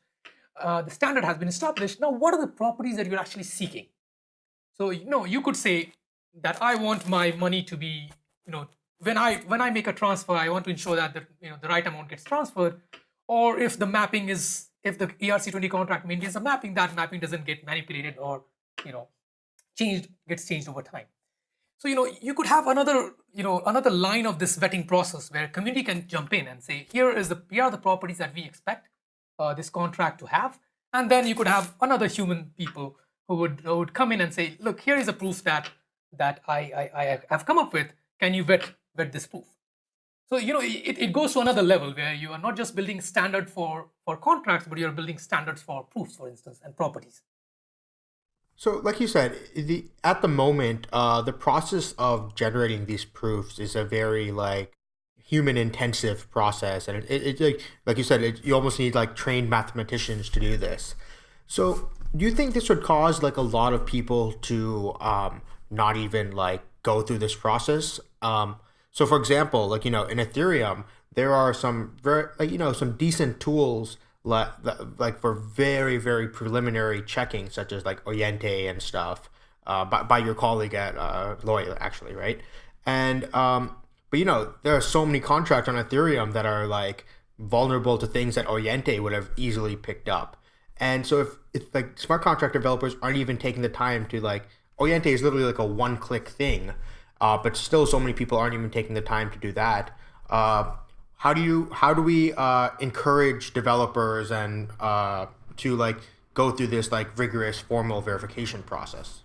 uh, the standard has been established. Now what are the properties that you're actually seeking? So you know you could say that I want my money to be you know when I when I make a transfer I want to ensure that the you know the right amount gets transferred, or if the mapping is if the ERC20 contract maintains a mapping that mapping doesn't get manipulated or you know changed gets changed over time. So you know you could have another you know another line of this vetting process where community can jump in and say here is the here are the properties that we expect uh, this contract to have, and then you could have another human people who would who would come in and say look here is a proof that that I I, I have come up with. Can you vet vet this proof? So you know it, it goes to another level where you are not just building standard for for contracts, but you're building standards for proofs, for instance, and properties. So, like you said, the at the moment, uh, the process of generating these proofs is a very like human intensive process, and it, it, it like like you said, it, you almost need like trained mathematicians to do this. So, do you think this would cause like a lot of people to um, not even like go through this process? Um, so, for example, like you know, in Ethereum, there are some very like, you know some decent tools like like for very very preliminary checking, such as like Oyente and stuff, uh, by by your colleague at uh, Lawyer actually, right? And um, but you know there are so many contracts on Ethereum that are like vulnerable to things that Oyente would have easily picked up. And so if if like smart contract developers aren't even taking the time to like Oyente is literally like a one click thing, uh, but still so many people aren't even taking the time to do that. Uh, how do you how do we uh, encourage developers and uh, to like go through this like rigorous formal verification process?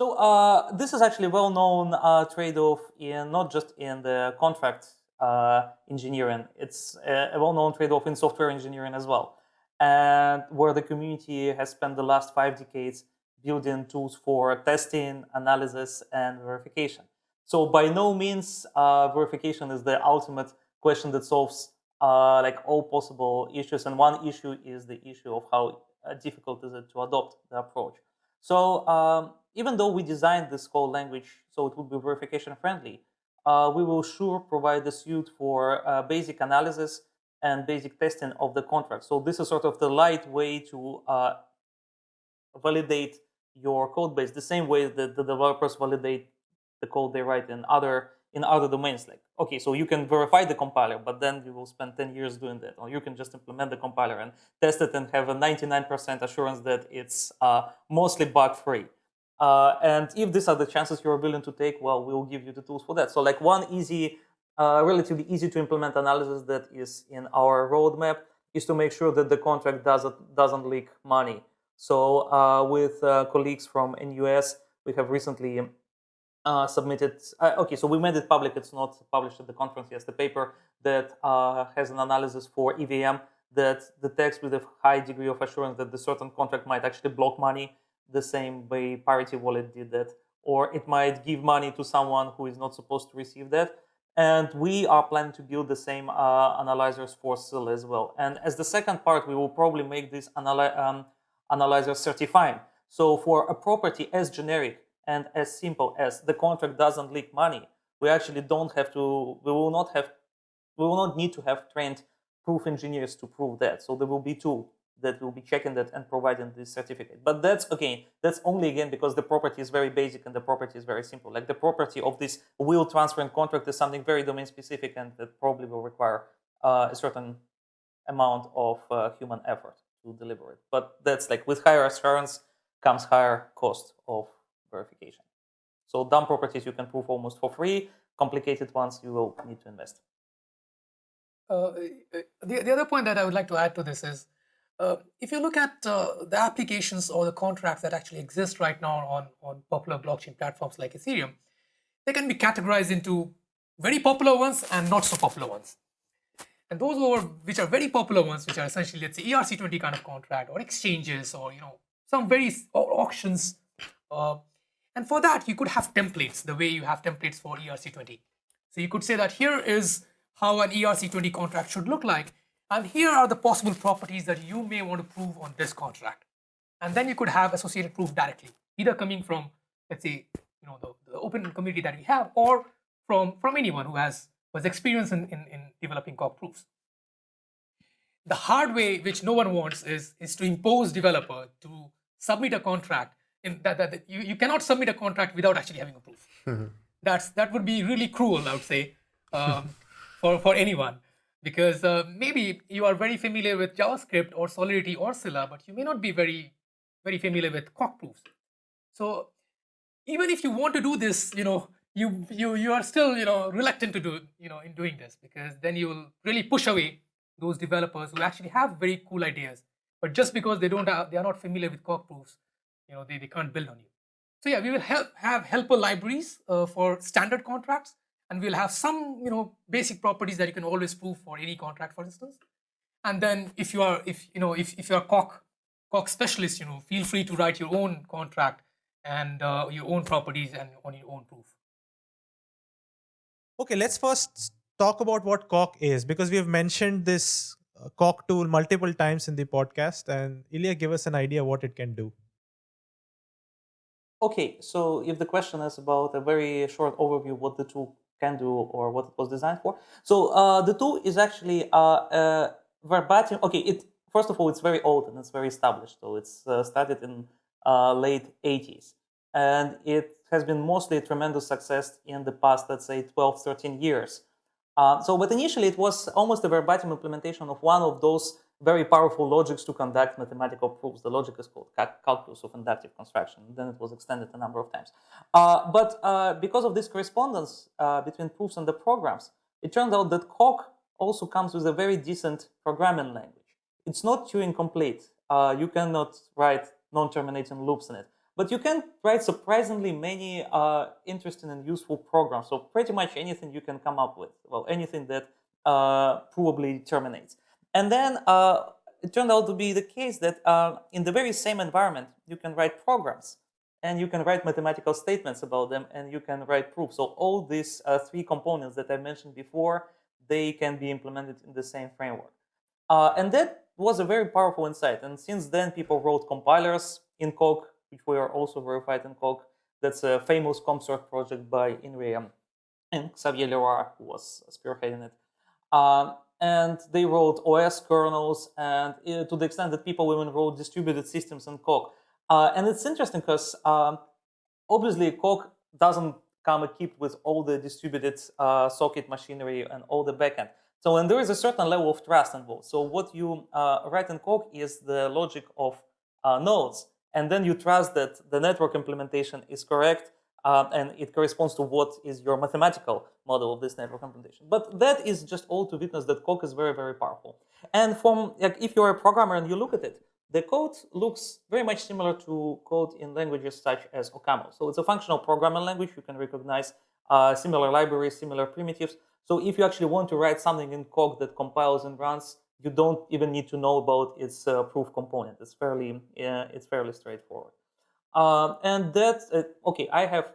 So uh, this is actually a well-known uh, trade-off in not just in the contract uh, engineering. It's a, well-known trade-off in software engineering as well, and where the community has spent the last five decades building tools for testing, analysis, and verification. So by no means uh, verification is the ultimate question that solves uh, like all possible issues. And one issue is the issue of how uh, difficult is it to adopt the approach. So um, even though we designed this code language so it would be verification friendly, uh, we will sure provide the suite for uh, basic analysis and basic testing of the contract. So this is sort of the light way to uh, validate your code base, the same way that the developers validate the code they write in other in other domains. Like, okay, so you can verify the compiler, but then you will spend 10 years doing that. Or you can just implement the compiler and test it and have a 99% assurance that it's uh, mostly bug-free. Uh, and if these are the chances you're willing to take, well, we'll give you the tools for that. So like one easy, uh, relatively easy to implement analysis that is in our roadmap is to make sure that the contract doesn't, doesn't leak money. So uh, with uh, colleagues from NUS, we have recently uh, submitted. Uh, okay, so we made it public. It's not published at the conference Yes, The paper that has an analysis for EVM that detects with a high degree of assurance that the certain contract might actually block money the same way Parity Wallet did that, or it might give money to someone who is not supposed to receive that. And we are planning to build the same uh, analyzers for SIL as well. And as the second part, we will probably make this analy um, analyzer certifying. So for a property as generic and as simple as the contract doesn't leak money, we actually don't have to, we will not have, we will not need to have trained proof engineers to prove that. So there will be two that will be checking that and providing this certificate. But that's again, that's only again because the property is very basic and the property is very simple. Like the property of this will transfer and contract is something very domain specific and that probably will require uh, a certain amount of uh, human effort to deliver it. But that's like with higher assurance comes higher cost of verification. So dumb properties you can prove almost for free. Complicated ones you will need to invest. Uh, the, the other point that I would like to add to this is, uh, if you look at uh, the applications or the contracts that actually exist right now on, on popular blockchain platforms like Ethereum, they can be categorized into very popular ones and not so popular ones. And those are, which are very popular ones, which are essentially, let's say, ERC20 kind of contract or exchanges or, you know, some very auctions. Uh, and for that, you could have templates the way you have templates for ERC20. So you could say that here is how an ERC20 contract should look like. And here are the possible properties that you may want to prove on this contract. And then you could have associated proof directly, either coming from, let's say, you know, the, the open community that we have, or from, from anyone who has was experience in, in, in developing Coq proofs. The hard way, which no one wants, is, is to impose developer to submit a contract. In that, that, that you, you cannot submit a contract without actually having a proof. Mm-hmm. That's that would be really cruel, I would say, um, [LAUGHS] for for anyone, because uh, maybe you are very familiar with JavaScript or Solidity or Scilla, but you may not be very very familiar with Coq proofs. So even if you want to do this, you know, you you you are still you know reluctant to do you know in doing this because then you will really push away those developers who actually have very cool ideas. But just because they don't have, they are not familiar with Coq proofs you know they, they can't build on you. So yeah we will help have helper libraries uh, for standard contracts and we'll have some you know basic properties that you can always prove for any contract for instance and then if you are if you know if, if you're a Coq Coq specialist you know feel free to write your own contract and uh, your own properties and on your own proof Okay, let's first talk about what Coq is because we have mentioned this uh, Coq tool multiple times in the podcast and Ilya give us an idea what it can do. Okay, so if the question is about a very short overview what the tool can do or what it was designed for. So uh, the tool is actually uh, a verbatim. Okay, it first of all, it's very old and it's very established. So it's uh, started in uh, late 80s. And it has been mostly a tremendous success in the past, let's say 12, 13 years. Uh, so, but initially it was almost a verbatim implementation of one of those very powerful logics to conduct mathematical proofs. The logic is called calculus of inductive construction. Then it was extended a number of times. Uh, but uh, because of this correspondence uh, between proofs and the programs, it turned out that Coq also comes with a very decent programming language. It's not Turing complete. Uh, you cannot write non-terminating loops in it. But you can write surprisingly many uh, interesting and useful programs. So pretty much anything you can come up with. Well, anything that uh, probably terminates. And then uh, it turned out to be the case that uh, in the very same environment, you can write programs and you can write mathematical statements about them and you can write proofs. So all these uh, three components that I mentioned before, they can be implemented in the same framework. Uh, and that was a very powerful insight. And since then, people wrote compilers in Coq, which were also verified in Coq. That's a famous CompCert project by Inria and Xavier Leroy, who was spearheading it. Um, and they wrote OS kernels, and uh, to the extent that people even wrote distributed systems in Coq. Uh, and it's interesting because um, obviously Coq doesn't come equipped with all the distributed uh, socket machinery and all the backend. So, and there is a certain level of trust involved. So what you uh, write in Coq is the logic of uh, nodes, and then you trust that the network implementation is correct um, and it corresponds to what is your mathematical model of this network implementation. But that is just all to witness that Coq is very, very powerful. And from like, if you're a programmer and you look at it, the code looks very much similar to code in languages such as OCaml. So it's a functional programming language. You can recognize uh, similar libraries, similar primitives. So if you actually want to write something in Coq that compiles and runs, you don't even need to know about its uh, proof component. It's fairly, uh, it's fairly straightforward. Um, and that's, uh, okay, I have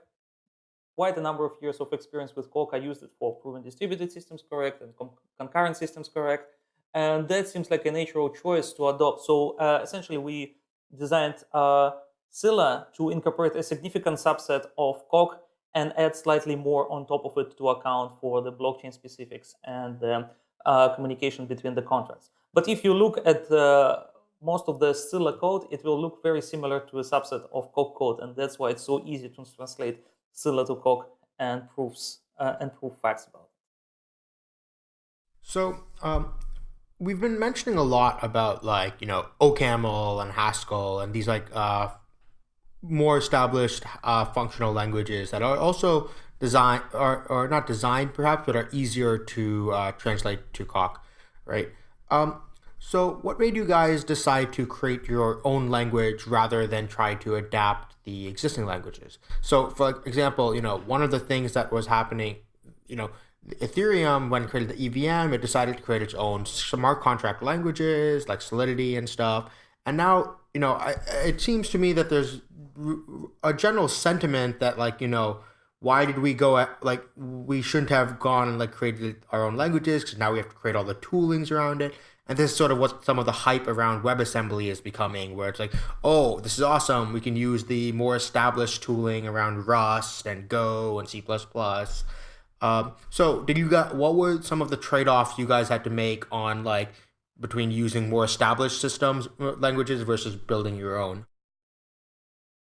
quite a number of years of experience with Coq. I used it for proving distributed systems correct and concurrent systems correct. And that seems like a natural choice to adopt. So uh, essentially, we designed uh, Scilla to incorporate a significant subset of Coq and add slightly more on top of it to account for the blockchain specifics and the uh, communication between the contracts. But if you look at most of the Scilla code, it will look very similar to a subset of Coq code, and that's why it's so easy to translate Scilla to Coq and proofs uh, and proof facts about it. So um, we've been mentioning a lot about like you know OCaml and Haskell and these like uh, more established uh, functional languages that are also designed or, or not designed perhaps but are easier to uh, translate to Coq, right? Um, so what made you guys decide to create your own language rather than try to adapt the existing languages? So for example, you know, one of the things that was happening, you know, Ethereum, when created the EVM, it decided to create its own smart contract languages like Solidity and stuff. And now, you know, I, it seems to me that there's a general sentiment that like, you know, why did we go at, like we shouldn't have gone and like created our own languages because now we have to create all the toolings around it and this is sort of what some of the hype around WebAssembly is becoming, where it's like, oh, this is awesome. We can use the more established tooling around Rust and Go and C++. Um, so did you got what were some of the trade-offs you guys had to make on like between using more established systems uh, languages versus building your own?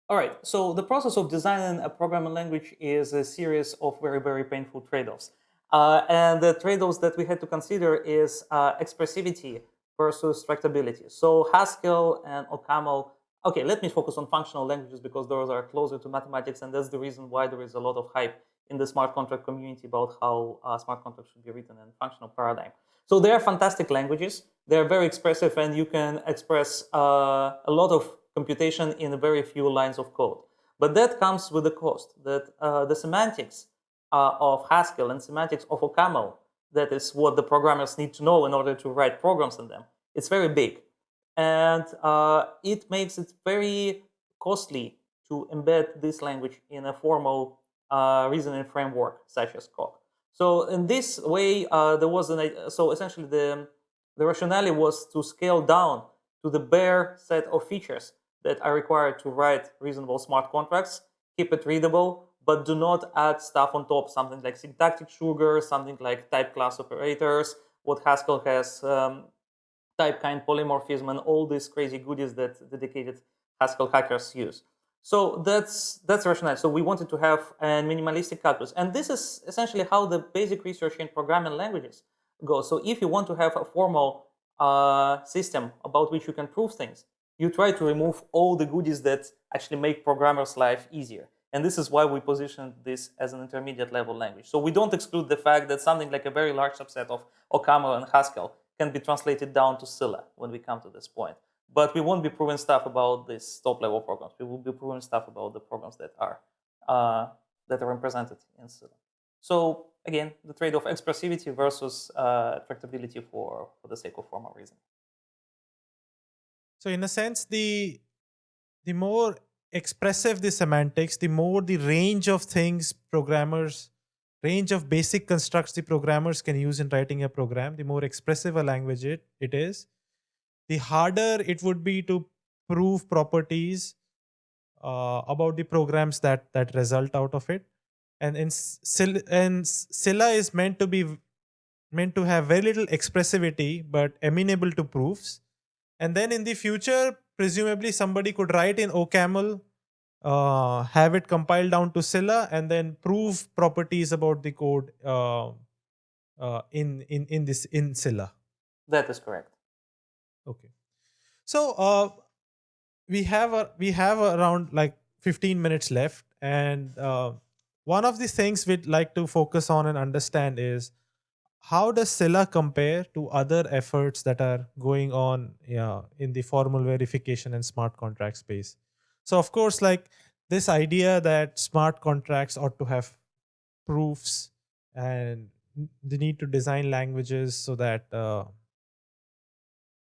All right, so the process of designing a programming language is a series of very, very painful trade-offs. Uh, and the trade-offs that we had to consider is uh, expressivity versus tractability. So Haskell and OCaml, okay, let me focus on functional languages because those are closer to mathematics and that's the reason why there is a lot of hype in the smart contract community about how uh, smart contracts should be written in functional paradigm. So they are fantastic languages. They're very expressive and you can express uh, a lot of computation in very few lines of code. But that comes with a cost that uh, the semantics uh, of Haskell and semantics of OCaml, that is what the programmers need to know in order to write programs in them. It's very big. And uh, it makes it very costly to embed this language in a formal uh, reasoning framework such as Coq. So in this way, uh, there was an, so essentially the, the rationale was to scale down to the bare set of features that are required to write reasonable smart contracts, keep it readable, but do not add stuff on top, something like syntactic sugar, something like type class operators, what Haskell has um, type kind polymorphism and all these crazy goodies that dedicated Haskell hackers use. So that's that's rationale. So we wanted to have a minimalistic calculus, and this is essentially how the basic research in programming languages goes. So if you want to have a formal uh, system about which you can prove things, you try to remove all the goodies that actually make programmers' life easier. And this is why we position this as an intermediate level language. So we don't exclude the fact that something like a very large subset of OCaml and Haskell can be translated down to Scilla when we come to this point. But we won't be proving stuff about these top level programs. We will be proving stuff about the programs that are uh, that are represented in Scilla. So again, the trade of expressivity versus uh, tractability for, for the sake of formal reasoning. So in a sense, the the more expressive the semantics, the more the range of things programmers, range of basic constructs the programmers can use in writing a program, the more expressive a language it, it is, the harder it would be to prove properties uh, about the programs that that result out of it. And in and Scilla is meant to be meant to have very little expressivity but amenable to proofs and then in the future presumably somebody could write in OCaml uh, have it compiled down to Scilla and then prove properties about the code uh, uh, in in in this in Scilla. That is correct. Okay. So uh, we have a, we have around like 15 minutes left, and uh, one of the things we'd like to focus on and understand is how does Scilla compare to other efforts that are going on yeah, in the formal verification and smart contract space? So of course, like this idea that smart contracts ought to have proofs and the need to design languages so that uh,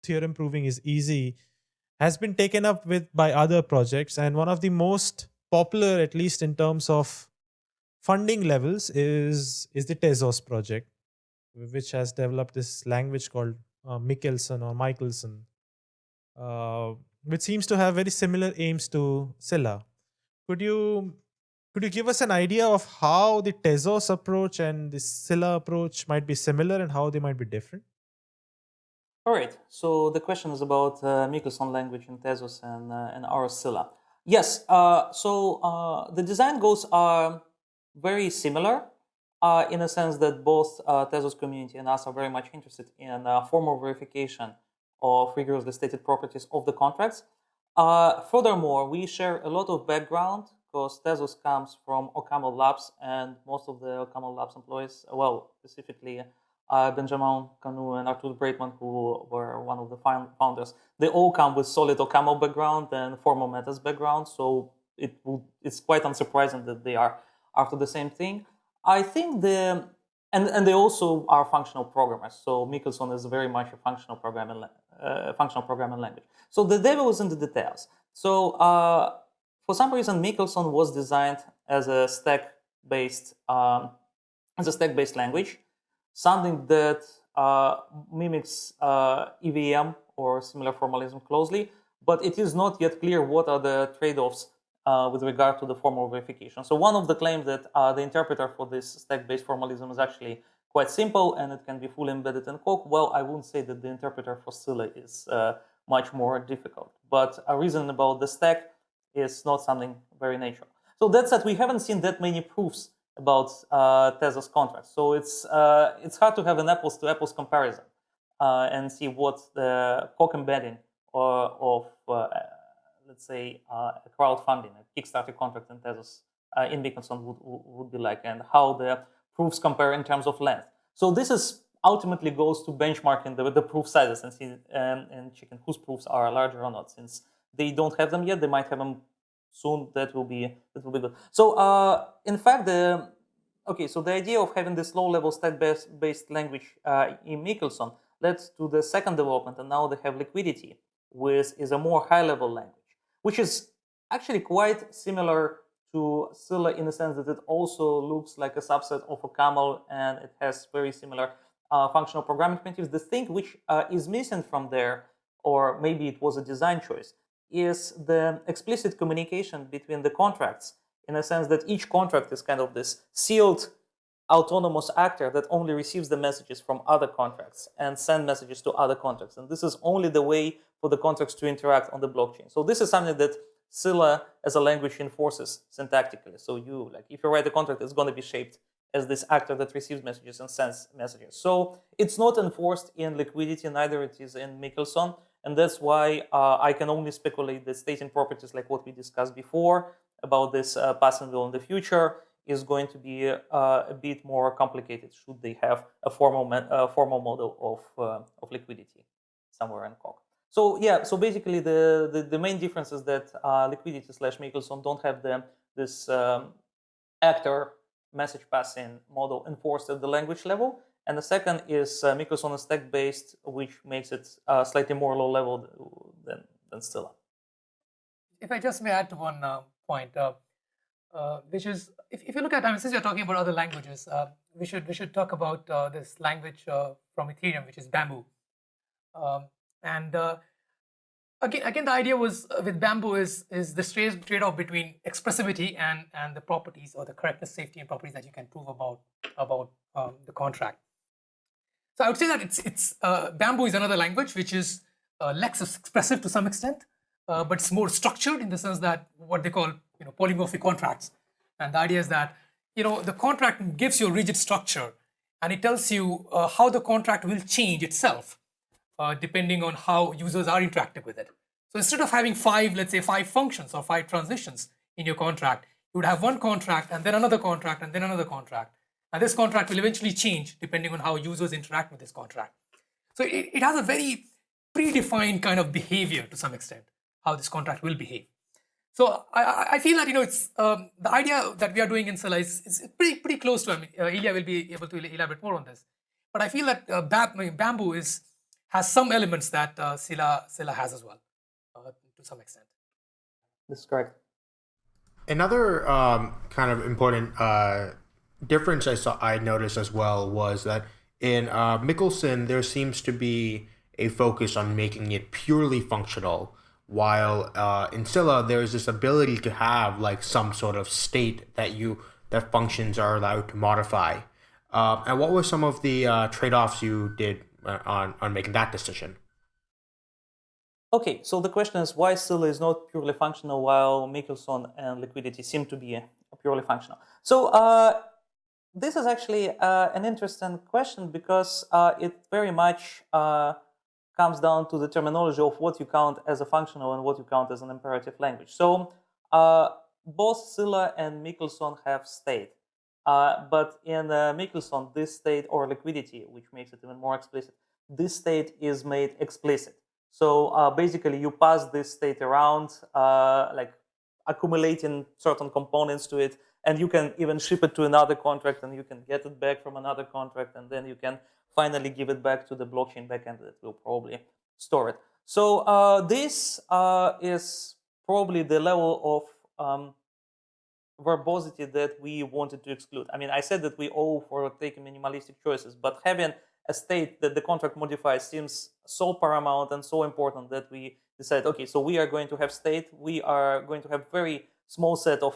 theorem proving is easy has been taken up with by other projects and one of the most popular at least in terms of funding levels is is the Tezos project which has developed this language called uh, Michelson or Michelson uh, which seems to have very similar aims to Scilla. Could you could you give us an idea of how the Tezos approach and the Scilla approach might be similar and how they might be different? All right, so the question is about uh, Michelson language in Tezos and, uh, and our Scilla. Yes, uh, so uh, the design goals are very similar uh, in a sense that both uh, Tezos community and us are very much interested in uh, formal verification of rigorously stated properties of the contracts. Uh, furthermore, we share a lot of background because Tezos comes from OCaml Labs and most of the OCaml Labs employees, well, specifically uh, Benjamin Canou and Arthur Breitman, who were one of the founders, they all come with solid OCaml background and formal methods background. So it will, it's quite unsurprising that they are after the same thing. I think the and and they also are functional programmers. So Michelson is very much a functional programming uh, functional programming language. So the devil is in the details. So uh, for some reason, Michelson was designed as a stack-based um, as a stack-based language something that uh, mimics uh, EVM or similar formalism closely, but it is not yet clear what are the trade-offs uh, with regard to the formal verification. So one of the claims that uh, the interpreter for this stack-based formalism is actually quite simple and it can be fully embedded in Coq. Well, I wouldn't say that the interpreter for Scilla is uh, much more difficult, but a reason about the stack is not something very natural. So that said, we haven't seen that many proofs about uh, Tezos contracts. So it's uh, it's hard to have an apples to apples comparison uh, and see what the Coq embedding or, of uh, let's say uh, a crowdfunding, a Kickstarter contract in Tezos uh, in Michelson would, would be like, and how the proofs compare in terms of length. So this is ultimately goes to benchmarking the, the proof sizes and see and, and checking whose proofs are larger or not. Since they don't have them yet, they might have them soon that will be that will be good. So uh, in fact, the okay, so the idea of having this low-level stack-based based language uh, in Michelson led to the second development, and now they have liquidity, which is a more high-level language, which is actually quite similar to Scilla in the sense that it also looks like a subset of OCaml and it has very similar uh, functional programming primitives. The thing which uh, is missing from there, or maybe it was a design choice, is the explicit communication between the contracts in a sense that each contract is kind of this sealed autonomous actor that only receives the messages from other contracts and send messages to other contracts. And this is only the way for the contracts to interact on the blockchain. So this is something that Scilla as a language enforces syntactically. So you, like, if you write a contract, it's going to be shaped as this actor that receives messages and sends messages. So it's not enforced in liquidity, neither it is in Michelson. And that's why uh, I can only speculate that stating properties like what we discussed before about this uh, passing will in the future is going to be uh, a bit more complicated should they have a formal, uh, formal model of, uh, of liquidity somewhere in Coq. So yeah, so basically the, the, the main difference is that uh, liquidity slash Michelson don't have the, this um, actor message passing model enforced at the language level. And the second is uh, Michelson is stack based, which makes it uh, slightly more low level than, than Scilla. If I just may add to one uh, point, uh, uh, which is if, if you look at, I mean, since you're talking about other languages, uh, we should we should talk about this language from Ethereum, which is Bamboo. Um, and again, again, the idea was uh, with Bamboo is is the trade-off between expressivity and and the properties or the correctness, safety, and properties that you can prove about about um, the contract. So I would say that it's it's uh, Bamboo is another language which is uh, less expressive to some extent, uh, but it's more structured in the sense that what they call you know polymorphic contracts, and the idea is that you know the contract gives you a rigid structure, and it tells you uh, how the contract will change itself uh, depending on how users are interacting with it. So instead of having five, let's say five functions or five transitions in your contract, you would have one contract and then another contract and then another contract. And this contract will eventually change depending on how users interact with this contract. So it, it has a very predefined kind of behavior to some extent, how this contract will behave. So I, I feel that you know it's um, the idea that we are doing in Scilla is, is pretty pretty close to. I mean, uh, Ilya will be able to elaborate more on this, but I feel that uh, Bamboo is has some elements that uh, Scilla, Scilla has as well, uh, to some extent. This is correct. Another um, kind of important uh, difference I saw I noticed as well was that in uh, Michelson there seems to be a focus on making it purely functional, while uh, in Scilla there's this ability to have like some sort of state that you that functions are allowed to modify. Uh, and what were some of the uh, trade-offs you did on on making that decision. Okay, so the question is why Scilla is not purely functional while Michelson and liquidity seem to be purely functional. So uh, this is actually uh, an interesting question because uh, it very much uh, comes down to the terminology of what you count as a functional and what you count as an imperative language. So uh, both Scilla and Michelson have state. Uh, but in uh, Michelson, this state or liquidity, which makes it even more explicit, this state is made explicit. So uh, basically, you pass this state around, uh, like accumulating certain components to it, and you can even ship it to another contract, and you can get it back from another contract, and then you can finally give it back to the blockchain backend that will probably store it. So uh, this uh, is probably the level of um, verbosity that we wanted to exclude. I mean, I said that we owe for taking minimalistic choices, but having a state that the contract modifies seems so paramount and so important that we decided, okay, so we are going to have state, we are going to have very small set of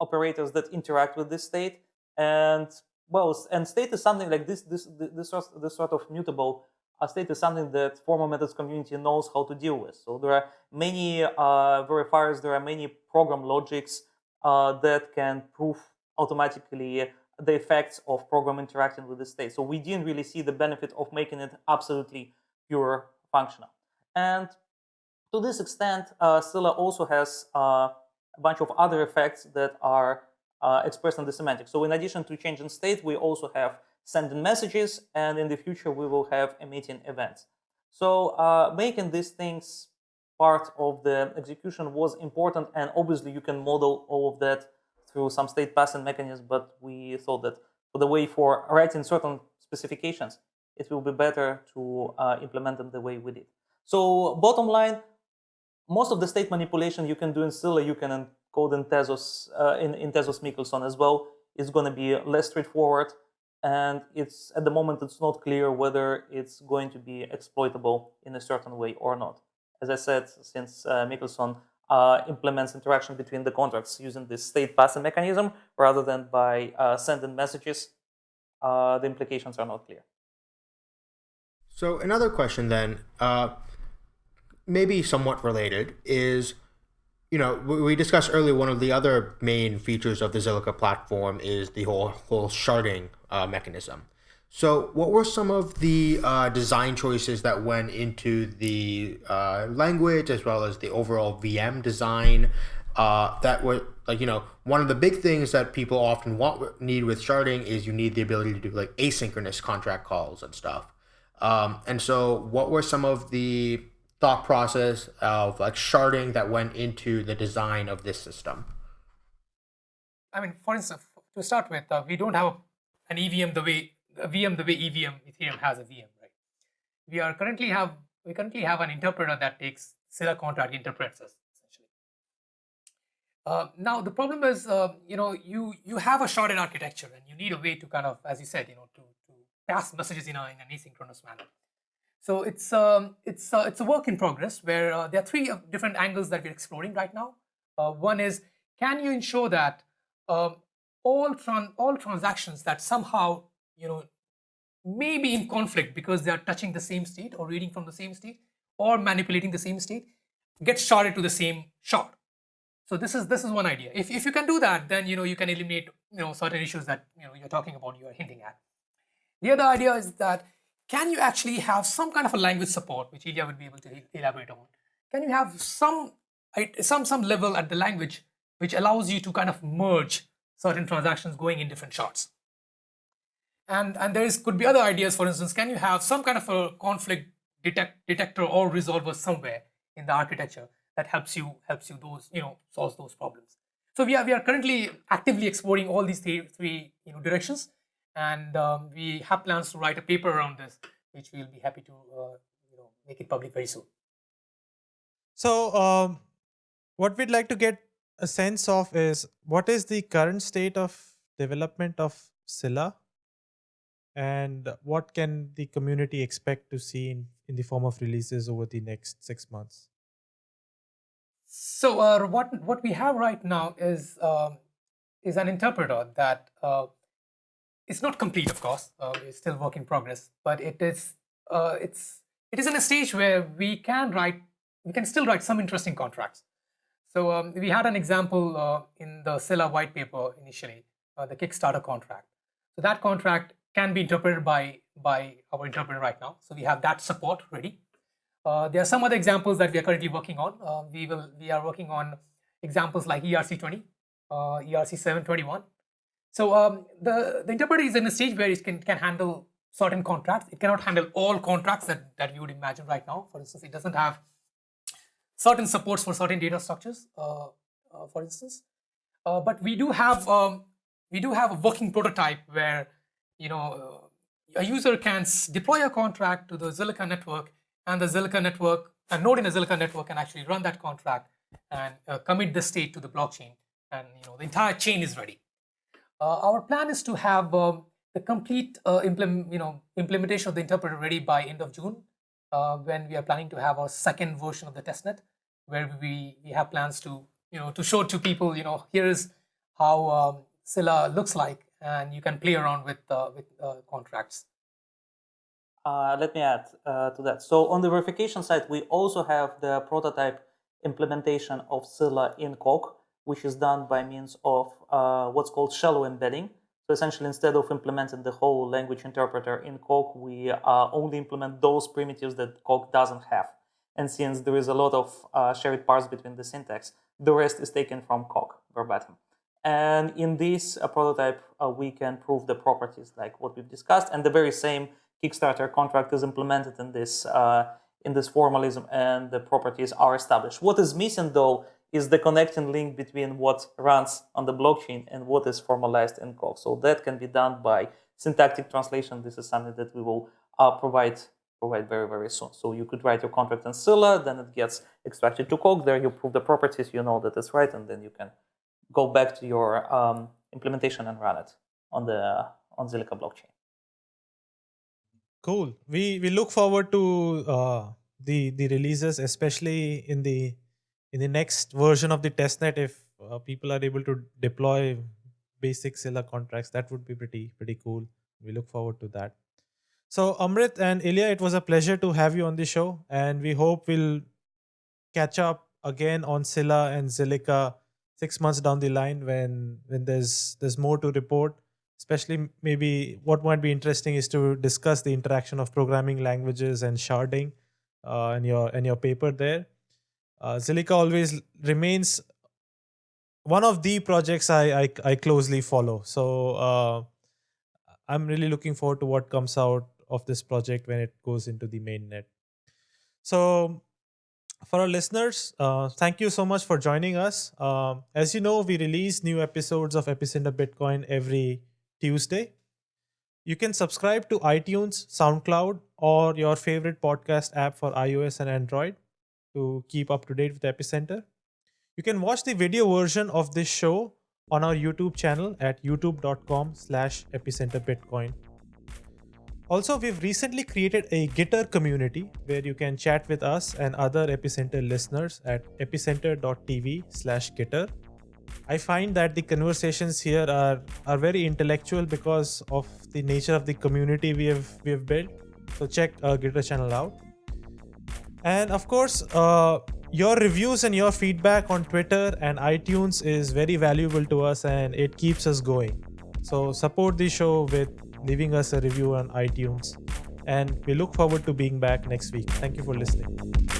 operators that interact with this state, and well, and state is something like this, this, this, sort, this sort of mutable uh, state is something that formal methods community knows how to deal with. So there are many uh, verifiers, there are many program logics that can prove automatically the effects of program interacting with the state. So we didn't really see the benefit of making it absolutely pure functional. And to this extent, uh, Scilla also has uh, a bunch of other effects that are uh, expressed in the semantics. So in addition to changing state, we also have sending messages, and in the future we will have emitting events. So uh, making these things part of the execution was important and obviously you can model all of that through some state passing mechanism but we thought that for the way for writing certain specifications it will be better to uh, implement them the way we did. So bottom line most of the state manipulation you can do in Scilla you can encode in Tezos uh, in, in Tezos Michelson as well is going to be less straightforward and it's at the moment it's not clear whether it's going to be exploitable in a certain way or not as I said, since uh, uh, implements interaction between the contracts using this state passing mechanism rather than by uh, sending messages, uh, the implications are not clear. So another question then, uh, maybe somewhat related, is you know we discussed earlier one of the other main features of the Zilliqa platform is the whole whole sharding uh, mechanism. So, what were some of the uh, design choices that went into the uh, language as well as the overall VM design? Uh, that were like you know one of the big things that people often want need with sharding is you need the ability to do like asynchronous contract calls and stuff. Um, and so, what were some of the thought process of like sharding that went into the design of this system? I mean, for instance, to start with, uh, we don't have an EVM the way a VM the way EVM Ethereum has a VM, right? We are currently have we currently have an interpreter that takes Scilla contract interprets us essentially. Uh, now the problem is, uh, you know, you you have a sharded architecture and you need a way to kind of, as you said, you know, to to pass messages in, a, in an asynchronous manner. So it's um, it's uh, it's a work in progress where uh, there are three uh, different angles that we're exploring right now. Uh, one is can you ensure that um, all tran all transactions that somehow you know, maybe in conflict because they are touching the same state or reading from the same state or manipulating the same state, get sharded to the same shot. So this is this is one idea. If, if you can do that, then you know you can eliminate you know certain issues that you know you're talking about, you're hinting at. The other idea is that can you actually have some kind of a language support, which Ilya would be able to elaborate on? Can you have some some some level at the language which allows you to kind of merge certain transactions going in different shards? And, and there is, could be other ideas, for instance, can you have some kind of a conflict detect, detector or resolver somewhere in the architecture that helps you, helps you those, you know, solves those problems. So we are, we are currently actively exploring all these three, three you know, directions. And um, we have plans to write a paper around this, which we'll be happy to uh, you know, make it public very soon. So um, what we'd like to get a sense of is what is the current state of development of Scilla and what can the community expect to see in, in the form of releases over the next six months? So uh, what what we have right now is uh, is an interpreter that uh, is not complete, of course. Uh, it's still work in progress, but it is uh, it's it is in a stage where we can write we can still write some interesting contracts. So um, we had an example uh, in the Scilla white paper initially, the Kickstarter contract. So that contract can be interpreted by, by our interpreter right now. So we have that support ready. Uh, there are some other examples that we are currently working on. Uh, we will we are working on examples like ERC20, uh, ERC721. So um, the, the interpreter is in a stage where it can, can handle certain contracts. It cannot handle all contracts that, that you would imagine right now. For instance, it doesn't have certain supports for certain data structures, uh, uh, for instance. Uh, but we do have um, we do have a working prototype where you know, a user can deploy a contract to the Zilliqa network and the Zilliqa network, a node in the Zilliqa network can actually run that contract and uh, commit the state to the blockchain and you know the entire chain is ready. Uh, our plan is to have um, the complete uh, implement, you know, implementation of the interpreter ready by end of June uh, when we are planning to have our second version of the testnet where we, we have plans to, you know, to show to people, you know, here is how um, Scilla looks like and you can play around with uh, with uh, contracts. Uh, let me add uh, to that. So on the verification side, we also have the prototype implementation of Scilla in Coq, which is done by means of uh, what's called shallow embedding. So essentially, instead of implementing the whole language interpreter in Coq, we uh, only implement those primitives that Coq doesn't have. And since there is a lot of shared parts between the syntax, the rest is taken from Coq verbatim. And in this prototype, uh, we can prove the properties like what we've discussed. And the very same Kickstarter contract is implemented in this, uh, in this formalism and the properties are established. What is missing though is the connecting link between what runs on the blockchain and what is formalized in Coq. So that can be done by syntactic translation. This is something that we will uh, provide provide very, very soon. So you could write your contract in Scilla, then it gets extracted to Coq. There you prove the properties, you know that it's right, and then you can go back to your um, implementation and run it on the on Zilliqa blockchain. Cool. We we look forward to uh, the the releases, especially in the in the next version of the testnet, if uh, people are able to deploy basic Scilla contracts, that would be pretty pretty cool. We look forward to that. So Amrit and Ilya, it was a pleasure to have you on the show, and we hope we'll catch up again on Scilla and Zilliqa six months down the line when when there's there's more to report. Especially maybe what might be interesting is to discuss the interaction of programming languages and sharding uh, in your in your paper there. Uh, Zilliqa always remains one of the projects I I, I closely follow. So uh, I'm really looking forward to what comes out of this project when it goes into the mainnet. So for our listeners, uh, thank you so much for joining us. Um, as you know, we release new episodes of Epicenter Bitcoin every Tuesday. You can subscribe to iTunes, SoundCloud, or your favorite podcast app for iOS and Android to keep up to date with Epicenter. You can watch the video version of this show on our YouTube channel at youtube.com slash epicenterbitcoin. Also, we've recently created a Gitter community where you can chat with us and other Epicenter listeners at epicenter.tv slash Gitter. I find that the conversations here are, are very intellectual because of the nature of the community we have we have built. So check our Gitter channel out. And of course, uh, your reviews and your feedback on Twitter and iTunes is very valuable to us and it keeps us going. So support the show with leaving us a review on iTunes. And we look forward to being back next week. Thank you for listening.